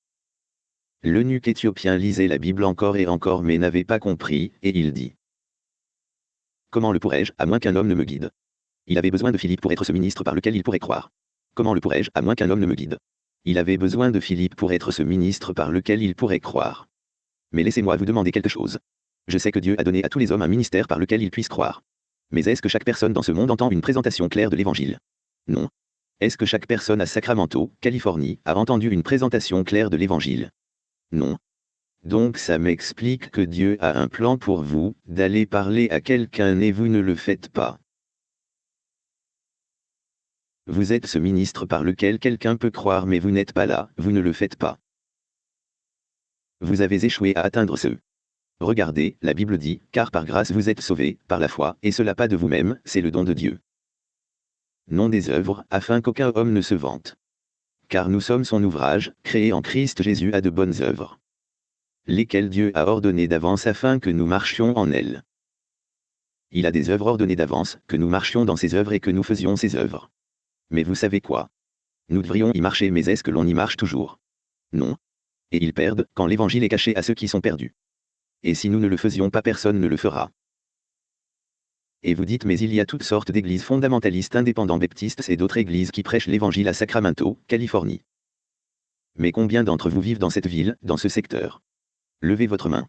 L'eunuque éthiopien lisait la Bible encore et encore mais n'avait pas compris, et il dit. Comment le pourrais-je, à moins qu'un homme ne me guide? Il avait besoin de Philippe pour être ce ministre par lequel il pourrait croire. Comment le pourrais-je, à moins qu'un homme ne me guide? Il avait besoin de Philippe pour être ce ministre par lequel il pourrait croire. Mais laissez-moi vous demander quelque chose. Je sais que Dieu a donné à tous les hommes un ministère par lequel ils puissent croire. Mais est-ce que chaque personne dans ce monde entend une présentation claire de l'Évangile? Non. Est-ce que chaque personne à Sacramento, Californie, a entendu une présentation claire de l'Évangile? Non. Donc ça m'explique que Dieu a un plan pour vous, d'aller parler à quelqu'un et vous ne le faites pas. Vous êtes ce ministre par lequel quelqu'un peut croire mais vous n'êtes pas là, vous ne le faites pas. Vous avez échoué à atteindre ce Regardez, la Bible dit, car par grâce vous êtes sauvés, par la foi, et cela pas de vous-même, c'est le don de Dieu. Non des œuvres, afin qu'aucun homme ne se vante. Car nous sommes son ouvrage, créé en Christ Jésus à de bonnes œuvres. Lesquelles Dieu a ordonnées d'avance afin que nous marchions en elles. Il a des œuvres ordonnées d'avance, que nous marchions dans ses œuvres et que nous faisions ses œuvres. Mais vous savez quoi? Nous devrions y marcher mais est-ce que l'on y marche toujours? Non. Et ils perdent, quand l'évangile est caché à ceux qui sont perdus. Et si nous ne le faisions pas personne ne le fera. Et vous dites mais il y a toutes sortes d'églises fondamentalistes indépendants baptistes et d'autres églises qui prêchent l'évangile à Sacramento, Californie. Mais combien d'entre vous vivent dans cette ville, dans ce secteur? Levez votre main.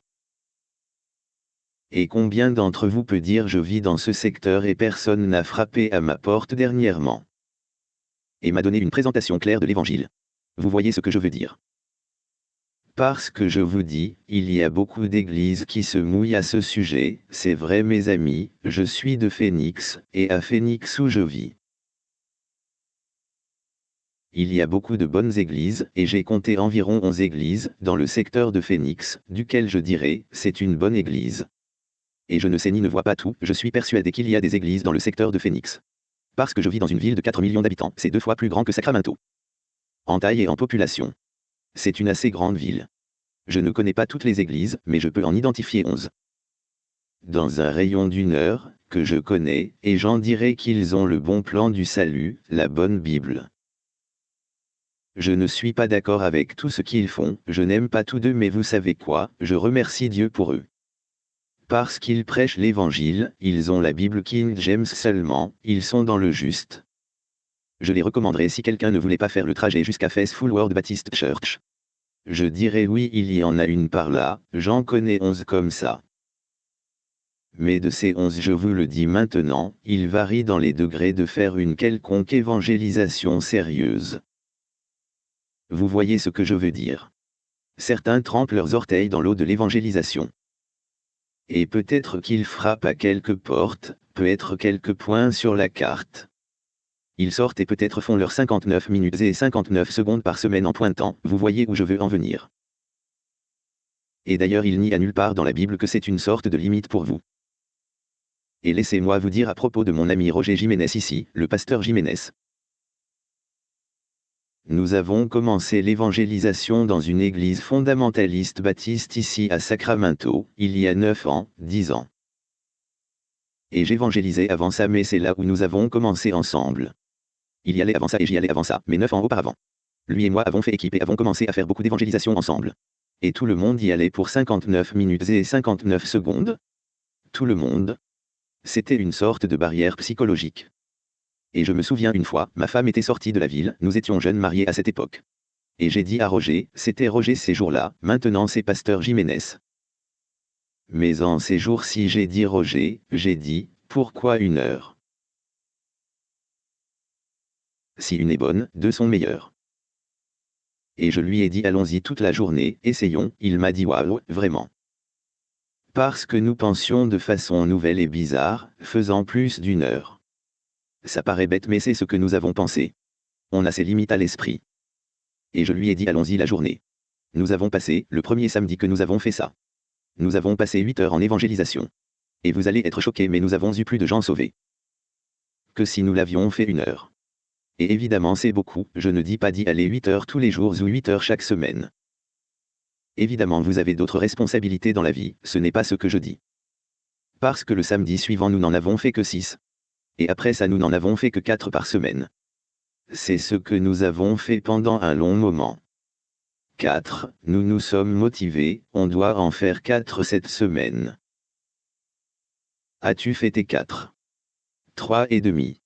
Et combien d'entre vous peut dire je vis dans ce secteur et personne n'a frappé à ma porte dernièrement? Et m'a donné une présentation claire de l'évangile. Vous voyez ce que je veux dire? Parce que je vous dis, il y a beaucoup d'églises qui se mouillent à ce sujet, c'est vrai mes amis, je suis de Phoenix, et à Phoenix où je vis. Il y a beaucoup de bonnes églises, et j'ai compté environ 11 églises, dans le secteur de Phoenix, duquel je dirais, c'est une bonne église. Et je ne sais ni ne vois pas tout, je suis persuadé qu'il y a des églises dans le secteur de Phoenix. Parce que je vis dans une ville de 4 millions d'habitants, c'est deux fois plus grand que Sacramento. En taille et en population. C'est une assez grande ville. Je ne connais pas toutes les églises, mais je peux en identifier onze. Dans un rayon d'une heure, que je connais, et j'en dirai qu'ils ont le bon plan du salut, la bonne Bible. Je ne suis pas d'accord avec tout ce qu'ils font, je n'aime pas tous deux mais vous savez quoi, je remercie Dieu pour eux. Parce qu'ils prêchent l'Évangile, ils ont la Bible King James seulement, ils sont dans le juste. Je les recommanderais si quelqu'un ne voulait pas faire le trajet jusqu'à Full World Baptist Church. Je dirais oui il y en a une par là, j'en connais onze comme ça. Mais de ces onze je vous le dis maintenant, il varie dans les degrés de faire une quelconque évangélisation sérieuse. Vous voyez ce que je veux dire. Certains trempent leurs orteils dans l'eau de l'évangélisation. Et peut-être qu'ils frappent à quelques portes, peut-être quelques points sur la carte. Ils sortent et peut-être font leurs 59 minutes et 59 secondes par semaine en pointant, vous voyez où je veux en venir. Et d'ailleurs il n'y a nulle part dans la Bible que c'est une sorte de limite pour vous. Et laissez-moi vous dire à propos de mon ami Roger Jiménez ici, le pasteur Jiménez. Nous avons commencé l'évangélisation dans une église fondamentaliste baptiste ici à Sacramento, il y a 9 ans, 10 ans. Et j'évangélisais avant ça mais c'est là où nous avons commencé ensemble. Il y allait avant ça et j'y allais avant ça, mais neuf ans auparavant. Lui et moi avons fait équipe et avons commencé à faire beaucoup d'évangélisation ensemble. Et tout le monde y allait pour 59 minutes et 59 secondes. Tout le monde. C'était une sorte de barrière psychologique. Et je me souviens une fois, ma femme était sortie de la ville, nous étions jeunes mariés à cette époque. Et j'ai dit à Roger, c'était Roger ces jours-là, maintenant c'est Pasteur Jiménez. Mais en ces jours-ci j'ai dit Roger, j'ai dit, pourquoi une heure? Si une est bonne, deux sont meilleures. Et je lui ai dit allons-y toute la journée, essayons, il m'a dit waouh, vraiment. Parce que nous pensions de façon nouvelle et bizarre, faisant plus d'une heure. Ça paraît bête mais c'est ce que nous avons pensé. On a ses limites à l'esprit. Et je lui ai dit allons-y la journée. Nous avons passé, le premier samedi que nous avons fait ça. Nous avons passé 8 heures en évangélisation. Et vous allez être choqués mais nous avons eu plus de gens sauvés. Que si nous l'avions fait une heure. Et évidemment c'est beaucoup, je ne dis pas d'y aller 8 heures tous les jours ou 8 heures chaque semaine. Évidemment vous avez d'autres responsabilités dans la vie, ce n'est pas ce que je dis. Parce que le samedi suivant nous n'en avons fait que 6. Et après ça nous n'en avons fait que 4 par semaine. C'est ce que nous avons fait pendant un long moment. 4. Nous nous sommes motivés, on doit en faire 4 cette semaine. As-tu fait tes 4 3 et demi.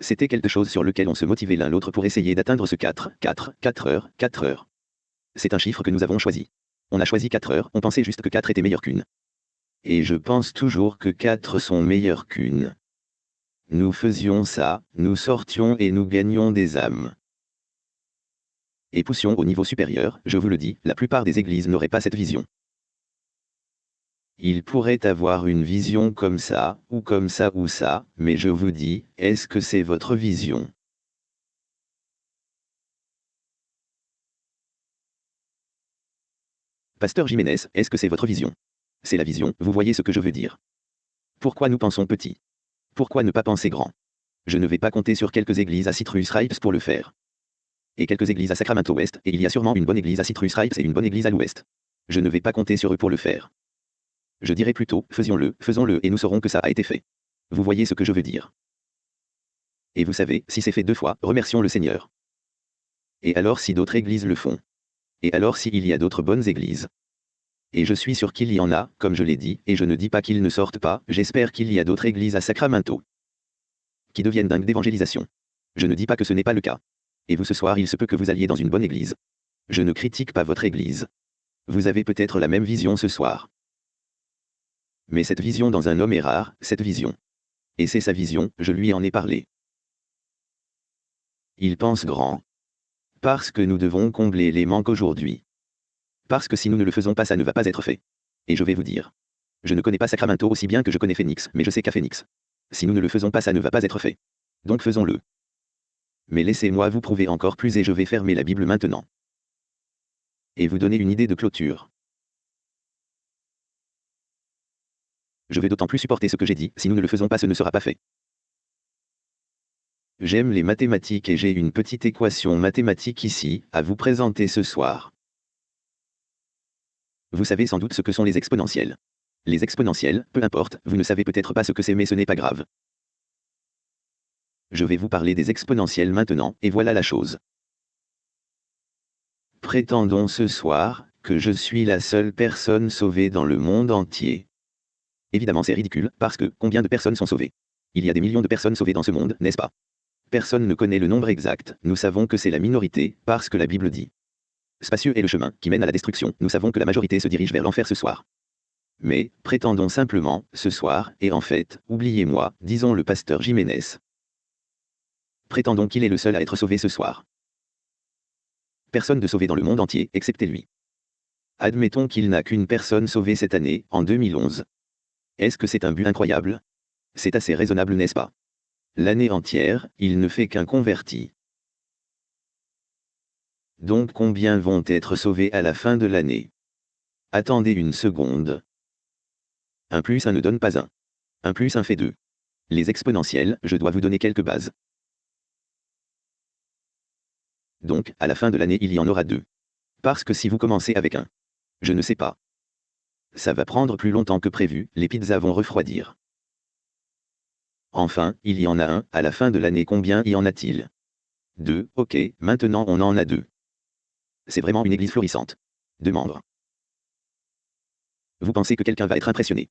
C'était quelque chose sur lequel on se motivait l'un l'autre pour essayer d'atteindre ce 4, 4, 4 heures, 4 heures. C'est un chiffre que nous avons choisi. On a choisi 4 heures, on pensait juste que 4 était meilleur qu'une. Et je pense toujours que 4 sont meilleurs qu'une. Nous faisions ça, nous sortions et nous gagnions des âmes. Et poussions au niveau supérieur, je vous le dis, la plupart des églises n'auraient pas cette vision. Il pourrait avoir une vision comme ça, ou comme ça ou ça, mais je vous dis, est-ce que c'est votre vision? Pasteur Jiménez, est-ce que c'est votre vision? C'est la vision, vous voyez ce que je veux dire. Pourquoi nous pensons petit? Pourquoi ne pas penser grand? Je ne vais pas compter sur quelques églises à Citrus Ripes pour le faire. Et quelques églises à Sacramento Ouest, et il y a sûrement une bonne église à Citrus Ripes et une bonne église à l'Ouest. Je ne vais pas compter sur eux pour le faire. Je dirais plutôt, faisions-le, faisons-le et nous saurons que ça a été fait. Vous voyez ce que je veux dire. Et vous savez, si c'est fait deux fois, remercions le Seigneur. Et alors si d'autres églises le font? Et alors s'il y a d'autres bonnes églises? Et je suis sûr qu'il y en a, comme je l'ai dit, et je ne dis pas qu'ils ne sortent pas, j'espère qu'il y a d'autres églises à Sacramento qui deviennent dingues d'évangélisation. Je ne dis pas que ce n'est pas le cas. Et vous ce soir il se peut que vous alliez dans une bonne église. Je ne critique pas votre église. Vous avez peut-être la même vision ce soir. Mais cette vision dans un homme est rare, cette vision. Et c'est sa vision, je lui en ai parlé. Il pense grand. Parce que nous devons combler les manques aujourd'hui. Parce que si nous ne le faisons pas, ça ne va pas être fait. Et je vais vous dire. Je ne connais pas Sacramento aussi bien que je connais Phoenix, mais je sais qu'à Phoenix. Si nous ne le faisons pas, ça ne va pas être fait. Donc faisons-le. Mais laissez-moi vous prouver encore plus et je vais fermer la Bible maintenant. Et vous donner une idée de clôture. Je vais d'autant plus supporter ce que j'ai dit, si nous ne le faisons pas, ce ne sera pas fait. J'aime les mathématiques et j'ai une petite équation mathématique ici, à vous présenter ce soir. Vous savez sans doute ce que sont les exponentielles. Les exponentielles, peu importe, vous ne savez peut-être pas ce que c'est mais ce n'est pas grave. Je vais vous parler des exponentielles maintenant, et voilà la chose. Prétendons ce soir, que je suis la seule personne sauvée dans le monde entier. Évidemment c'est ridicule, parce que, combien de personnes sont sauvées? Il y a des millions de personnes sauvées dans ce monde, n'est-ce pas? Personne ne connaît le nombre exact, nous savons que c'est la minorité, parce que la Bible dit. Spacieux est le chemin qui mène à la destruction, nous savons que la majorité se dirige vers l'enfer ce soir. Mais, prétendons simplement, ce soir, et en fait, oubliez-moi, disons le pasteur Jiménez. Prétendons qu'il est le seul à être sauvé ce soir. Personne de sauvé dans le monde entier, excepté lui. Admettons qu'il n'a qu'une personne sauvée cette année, en 2011. Est-ce que c'est un but incroyable? C'est assez raisonnable, n'est-ce pas? L'année entière, il ne fait qu'un converti. Donc combien vont être sauvés à la fin de l'année? Attendez une seconde. Un plus un ne donne pas un. Un plus un fait deux. Les exponentielles, je dois vous donner quelques bases. Donc, à la fin de l'année il y en aura deux. Parce que si vous commencez avec un. Je ne sais pas. Ça va prendre plus longtemps que prévu, les pizzas vont refroidir. Enfin, il y en a un, à la fin de l'année combien y en a-t-il? Deux, ok, maintenant on en a deux. C'est vraiment une église florissante. Deux membres. Vous pensez que quelqu'un va être impressionné?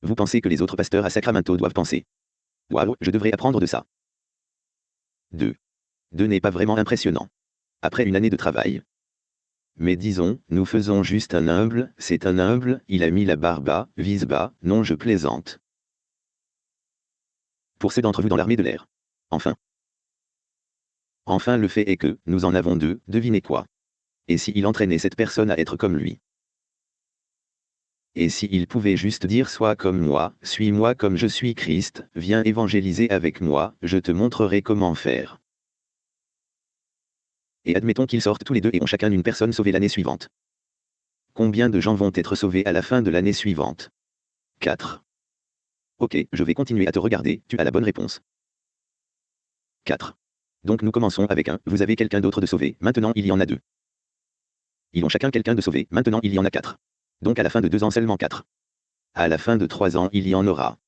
Vous pensez que les autres pasteurs à Sacramento doivent penser? Waouh, je devrais apprendre de ça. 2. 2 n'est pas vraiment impressionnant. Après une année de travail. Mais disons, nous faisons juste un humble, c'est un humble, il a mis la barre bas, vise bas, non je plaisante pour ceux d'entre vous dans l'armée de l'air. Enfin. Enfin le fait est que, nous en avons deux, devinez quoi. Et si il entraînait cette personne à être comme lui Et si pouvait juste dire Sois comme moi, suis-moi comme je suis Christ, viens évangéliser avec moi, je te montrerai comment faire. Et admettons qu'ils sortent tous les deux et ont chacun une personne sauvée l'année suivante. Combien de gens vont être sauvés à la fin de l'année suivante? 4. Ok, je vais continuer à te regarder, tu as la bonne réponse. 4. Donc nous commençons avec un, vous avez quelqu'un d'autre de sauvé, maintenant il y en a deux. Ils ont chacun quelqu'un de sauvé, maintenant il y en a quatre. Donc à la fin de deux ans seulement quatre. À la fin de trois ans il y en aura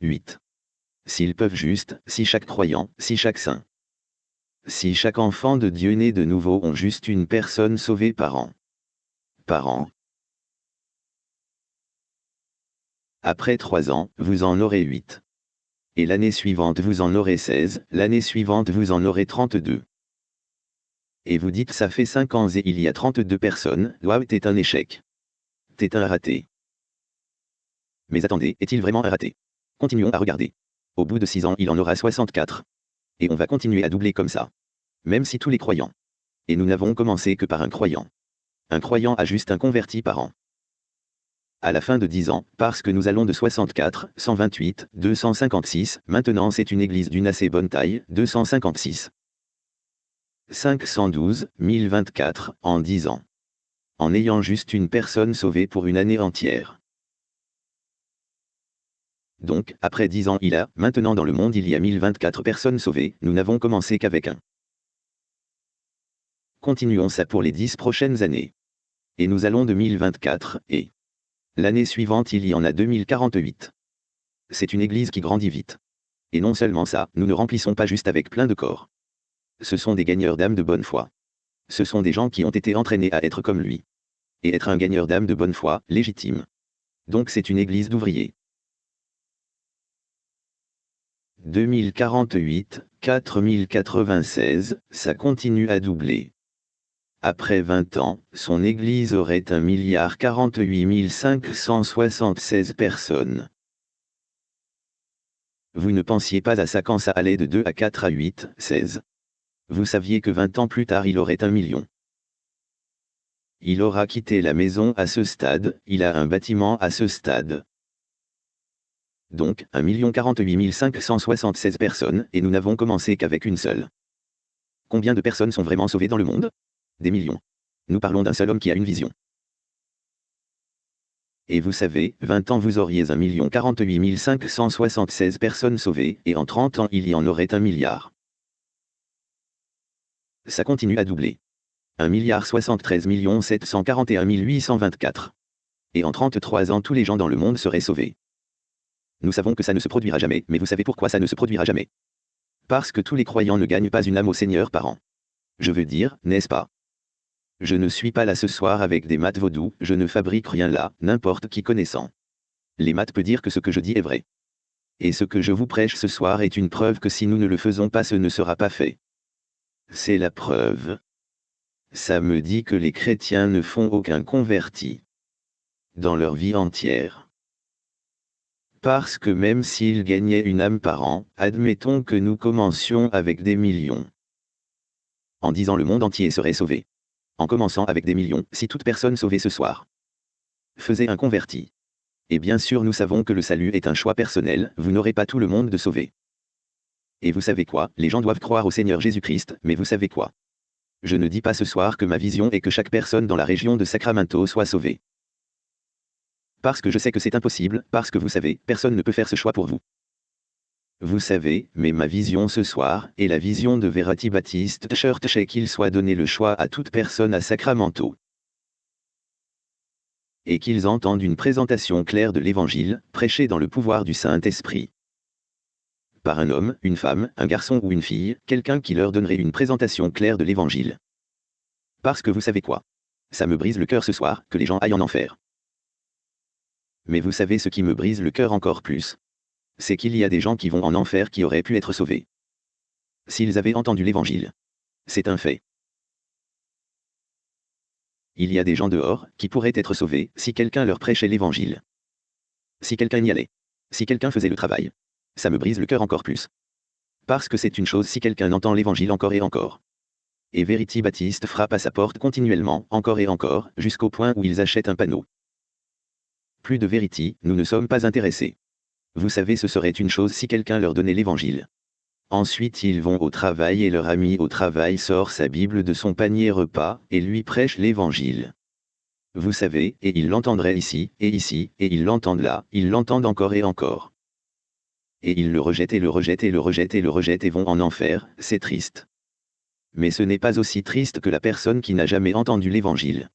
8. S'ils peuvent juste, si chaque croyant, si chaque saint. Si chaque enfant de Dieu né de nouveau ont juste une personne sauvée par an. Par an, Après trois ans, vous en aurez huit. Et l'année suivante vous en aurez 16, l'année suivante vous en aurez 32. Et vous dites ça fait 5 ans et il y a 32 personnes, waouh t'es un échec. T'es un raté. Mais attendez, est-il vraiment raté? Continuons à regarder. Au bout de 6 ans il en aura 64. Et on va continuer à doubler comme ça. Même si tous les croyants. Et nous n'avons commencé que par un croyant. Un croyant a juste un converti par an à la fin de 10 ans, parce que nous allons de 64, 128, 256, maintenant c'est une église d'une assez bonne taille, 256. 512, 1024, en 10 ans. En ayant juste une personne sauvée pour une année entière. Donc, après 10 ans il a, maintenant dans le monde il y a 1024 personnes sauvées, nous n'avons commencé qu'avec un. Continuons ça pour les 10 prochaines années. Et nous allons de 1024, et L'année suivante il y en a 2048. C'est une église qui grandit vite. Et non seulement ça, nous ne remplissons pas juste avec plein de corps. Ce sont des gagneurs d'âme de bonne foi. Ce sont des gens qui ont été entraînés à être comme lui. Et être un gagneur d'âme de bonne foi, légitime. Donc c'est une église d'ouvriers. 2048, 4096, ça continue à doubler. Après 20 ans, son église aurait 1 milliard 48 576 personnes. Vous ne pensiez pas à ça quand ça allait de 2 à 4 à 8, 16. Vous saviez que 20 ans plus tard il aurait un million. Il aura quitté la maison à ce stade, il a un bâtiment à ce stade. Donc, 1 48 576 personnes, et nous n'avons commencé qu'avec une seule. Combien de personnes sont vraiment sauvées dans le monde? Des millions. Nous parlons d'un seul homme qui a une vision. Et vous savez, 20 ans vous auriez 1 48 576 personnes sauvées, et en 30 ans il y en aurait un milliard. Ça continue à doubler. 1 milliard 73 741 824. Et en 33 ans tous les gens dans le monde seraient sauvés. Nous savons que ça ne se produira jamais, mais vous savez pourquoi ça ne se produira jamais. Parce que tous les croyants ne gagnent pas une âme au Seigneur par an. Je veux dire, n'est-ce pas? Je ne suis pas là ce soir avec des maths vaudou, je ne fabrique rien là, n'importe qui connaissant. Les maths peut dire que ce que je dis est vrai. Et ce que je vous prêche ce soir est une preuve que si nous ne le faisons pas ce ne sera pas fait. C'est la preuve. Ça me dit que les chrétiens ne font aucun converti. Dans leur vie entière. Parce que même s'ils gagnaient une âme par an, admettons que nous commencions avec des millions. En disant le monde entier serait sauvé en commençant avec des millions, si toute personne sauvée ce soir faisait un converti. Et bien sûr nous savons que le salut est un choix personnel, vous n'aurez pas tout le monde de sauver. Et vous savez quoi, les gens doivent croire au Seigneur Jésus-Christ, mais vous savez quoi? Je ne dis pas ce soir que ma vision est que chaque personne dans la région de Sacramento soit sauvée. Parce que je sais que c'est impossible, parce que vous savez, personne ne peut faire ce choix pour vous. Vous savez, mais ma vision ce soir, est la vision de Verity Baptiste Church qu'il soit donné le choix à toute personne à Sacramento. Et qu'ils entendent une présentation claire de l'Évangile, prêchée dans le pouvoir du Saint-Esprit. Par un homme, une femme, un garçon ou une fille, quelqu'un qui leur donnerait une présentation claire de l'Évangile. Parce que vous savez quoi? Ça me brise le cœur ce soir, que les gens aillent en enfer. Mais vous savez ce qui me brise le cœur encore plus c'est qu'il y a des gens qui vont en enfer qui auraient pu être sauvés. S'ils avaient entendu l'Évangile. C'est un fait. Il y a des gens dehors, qui pourraient être sauvés, si quelqu'un leur prêchait l'Évangile. Si quelqu'un y allait. Si quelqu'un faisait le travail. Ça me brise le cœur encore plus. Parce que c'est une chose si quelqu'un entend l'Évangile encore et encore. Et Verity Baptiste frappe à sa porte continuellement, encore et encore, jusqu'au point où ils achètent un panneau. Plus de Verity, nous ne sommes pas intéressés. Vous savez ce serait une chose si quelqu'un leur donnait l'évangile. Ensuite ils vont au travail et leur ami au travail sort sa Bible de son panier repas, et lui prêche l'évangile. Vous savez, et ils l'entendraient ici, et ici, et ils l'entendent là, ils l'entendent encore et encore. Et ils le rejettent et le rejettent et le rejettent et le rejettent et vont en enfer, c'est triste. Mais ce n'est pas aussi triste que la personne qui n'a jamais entendu l'évangile.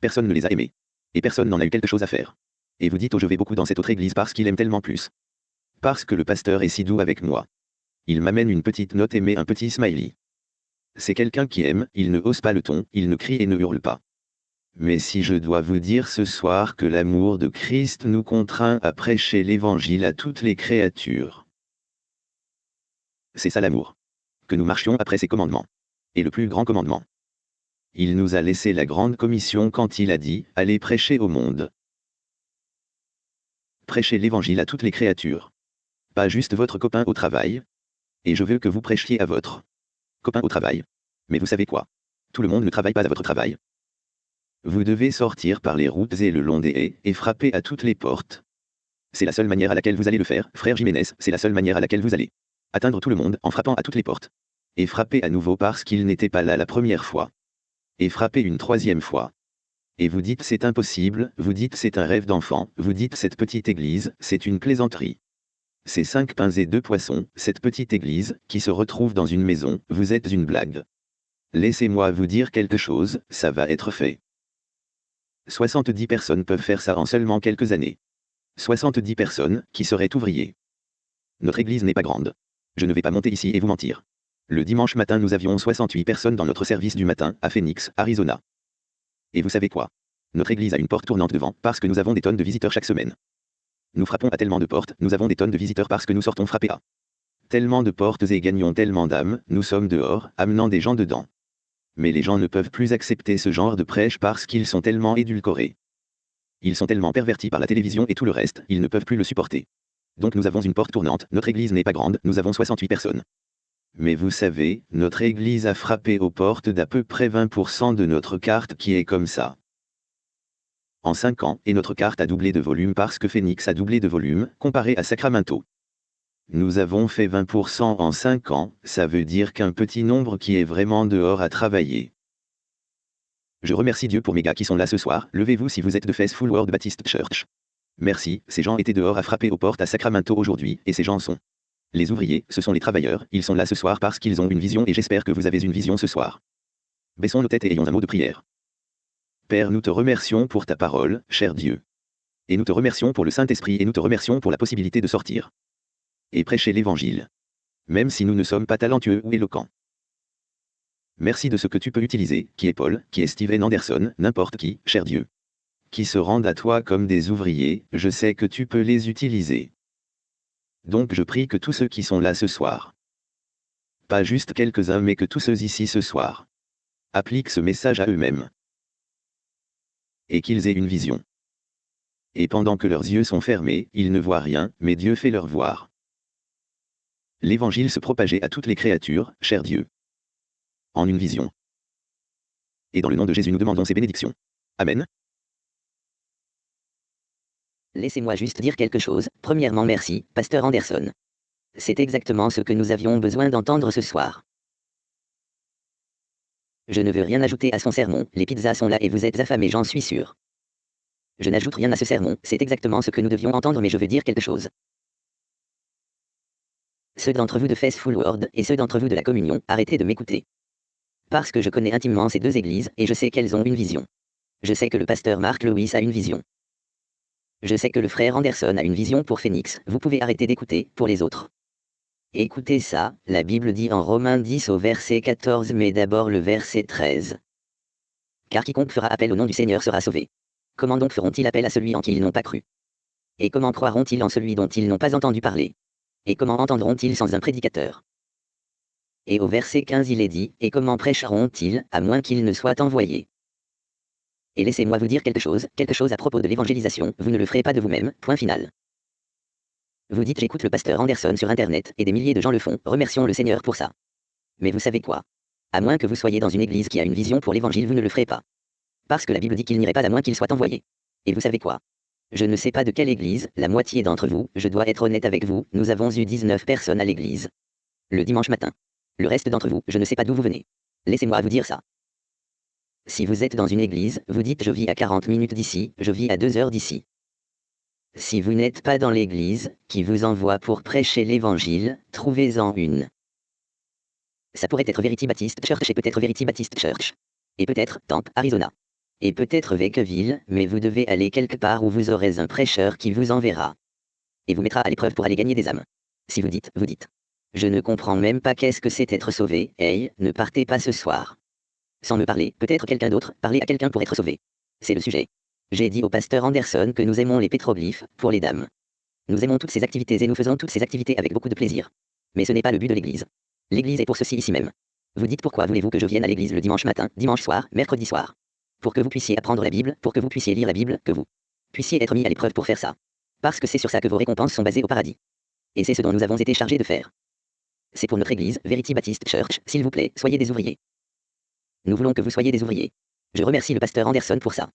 Personne ne les a aimés. Et personne n'en a eu quelque chose à faire. Et vous dites oh je vais beaucoup dans cette autre église parce qu'il aime tellement plus. Parce que le pasteur est si doux avec moi. Il m'amène une petite note et met un petit smiley. C'est quelqu'un qui aime, il ne hausse pas le ton, il ne crie et ne hurle pas. Mais si je dois vous dire ce soir que l'amour de Christ nous contraint à prêcher l'évangile à toutes les créatures. C'est ça l'amour. Que nous marchions après ses commandements. Et le plus grand commandement. Il nous a laissé la grande commission quand il a dit, allez prêcher au monde prêchez l'évangile à toutes les créatures. Pas juste votre copain au travail. Et je veux que vous prêchiez à votre copain au travail. Mais vous savez quoi? Tout le monde ne travaille pas à votre travail. Vous devez sortir par les routes et le long des haies, et frapper à toutes les portes. C'est la seule manière à laquelle vous allez le faire, frère Jiménez, c'est la seule manière à laquelle vous allez atteindre tout le monde en frappant à toutes les portes. Et frapper à nouveau parce qu'il n'était pas là la première fois. Et frapper une troisième fois. Et vous dites c'est impossible, vous dites c'est un rêve d'enfant, vous dites cette petite église, c'est une plaisanterie. Ces cinq pains et deux poissons, cette petite église, qui se retrouve dans une maison, vous êtes une blague. Laissez-moi vous dire quelque chose, ça va être fait. 70 personnes peuvent faire ça en seulement quelques années. 70 personnes, qui seraient ouvriers. Notre église n'est pas grande. Je ne vais pas monter ici et vous mentir. Le dimanche matin nous avions 68 personnes dans notre service du matin, à Phoenix, Arizona. Et vous savez quoi? Notre église a une porte tournante devant, parce que nous avons des tonnes de visiteurs chaque semaine. Nous frappons à tellement de portes, nous avons des tonnes de visiteurs parce que nous sortons frapper à tellement de portes et gagnons tellement d'âmes, nous sommes dehors, amenant des gens dedans. Mais les gens ne peuvent plus accepter ce genre de prêche parce qu'ils sont tellement édulcorés. Ils sont tellement pervertis par la télévision et tout le reste, ils ne peuvent plus le supporter. Donc nous avons une porte tournante, notre église n'est pas grande, nous avons 68 personnes. Mais vous savez, notre église a frappé aux portes d'à peu près 20% de notre carte qui est comme ça. En 5 ans, et notre carte a doublé de volume parce que Phoenix a doublé de volume, comparé à Sacramento. Nous avons fait 20% en 5 ans, ça veut dire qu'un petit nombre qui est vraiment dehors à travailler. Je remercie Dieu pour mes gars qui sont là ce soir, levez-vous si vous êtes de Faithful World Baptist Church. Merci, ces gens étaient dehors à frapper aux portes à Sacramento aujourd'hui, et ces gens sont les ouvriers, ce sont les travailleurs, ils sont là ce soir parce qu'ils ont une vision et j'espère que vous avez une vision ce soir. Baissons nos têtes et ayons un mot de prière. Père, nous te remercions pour ta parole, cher Dieu. Et nous te remercions pour le Saint-Esprit et nous te remercions pour la possibilité de sortir et prêcher l'Évangile. Même si nous ne sommes pas talentueux ou éloquents. Merci de ce que tu peux utiliser, qui est Paul, qui est Steven Anderson, n'importe qui, cher Dieu. Qui se rendent à toi comme des ouvriers, je sais que tu peux les utiliser. Donc je prie que tous ceux qui sont là ce soir, pas juste quelques-uns mais que tous ceux ici ce soir, appliquent ce message à eux-mêmes. Et qu'ils aient une vision. Et pendant que leurs yeux sont fermés, ils ne voient rien, mais Dieu fait leur voir l'évangile se propageait à toutes les créatures, cher Dieu. En une vision. Et dans le nom de Jésus nous demandons ces bénédictions. Amen. Laissez-moi juste dire quelque chose. Premièrement, merci, Pasteur Anderson. C'est exactement ce que nous avions besoin d'entendre ce soir. Je ne veux rien ajouter à son sermon, les pizzas sont là et vous êtes affamés, j'en suis sûr. Je n'ajoute rien à ce sermon, c'est exactement ce que nous devions entendre mais je veux dire quelque chose ceux d'entre vous de Faithful World et ceux d'entre vous de la communion, arrêtez de m'écouter. Parce que je connais intimement ces deux églises et je sais qu'elles ont une vision. Je sais que le pasteur Mark Lewis a une vision. Je sais que le frère Anderson a une vision pour Phoenix, vous pouvez arrêter d'écouter, pour les autres. Écoutez ça, la Bible dit en Romains 10 au verset 14 mais d'abord le verset 13. Car quiconque fera appel au nom du Seigneur sera sauvé. Comment donc feront-ils appel à celui en qui ils n'ont pas cru? Et comment croiront-ils en celui dont ils n'ont pas entendu parler? Et comment entendront-ils sans un prédicateur? Et au verset 15 il est dit, Et comment prêcheront-ils, à moins qu'ils ne soient envoyés? Et laissez-moi vous dire quelque chose, quelque chose à propos de l'évangélisation, vous ne le ferez pas de vous-même, point final. Vous dites j'écoute le pasteur Anderson sur Internet, et des milliers de gens le font, remercions le Seigneur pour ça. Mais vous savez quoi? À moins que vous soyez dans une église qui a une vision pour l'évangile, vous ne le ferez pas. Parce que la Bible dit qu'il n'irait pas à moins qu'il soit envoyé. Et vous savez quoi? Je ne sais pas de quelle église, la moitié d'entre vous, je dois être honnête avec vous, nous avons eu 19 personnes à l'église. Le dimanche matin. Le reste d'entre vous, je ne sais pas d'où vous venez. Laissez-moi vous dire ça. Si vous êtes dans une église, vous dites je vis à 40 minutes d'ici, je vis à 2 heures d'ici. Si vous n'êtes pas dans l'église, qui vous envoie pour prêcher l'évangile, trouvez-en une. Ça pourrait être Verity Baptist Church et peut-être Verity Baptist Church. Et peut-être Tampa, Arizona et peut-être Vecqueville, mais vous devez aller quelque part où vous aurez un prêcheur qui vous enverra. Et vous mettra à l'épreuve pour aller gagner des âmes. Si vous dites, vous dites. Je ne comprends même pas qu'est-ce que c'est être sauvé, hey, ne partez pas ce soir. Sans me parler, peut-être quelqu'un d'autre, parler à quelqu'un pour être sauvé. C'est le sujet. J'ai dit au pasteur Anderson que nous aimons les pétroglyphes, pour les dames. Nous aimons toutes ces activités et nous faisons toutes ces activités avec beaucoup de plaisir. Mais ce n'est pas le but de l'Église. L'Église est pour ceci ici même. Vous dites pourquoi voulez-vous que je vienne à l'Église le dimanche matin, dimanche soir, mercredi soir? Pour que vous puissiez apprendre la Bible, pour que vous puissiez lire la Bible, que vous puissiez être mis à l'épreuve pour faire ça. Parce que c'est sur ça que vos récompenses sont basées au paradis. Et c'est ce dont nous avons été chargés de faire. C'est pour notre Église, Verity Baptist Church, s'il vous plaît, soyez des ouvriers. Nous voulons que vous soyez des ouvriers. Je remercie le pasteur Anderson pour ça.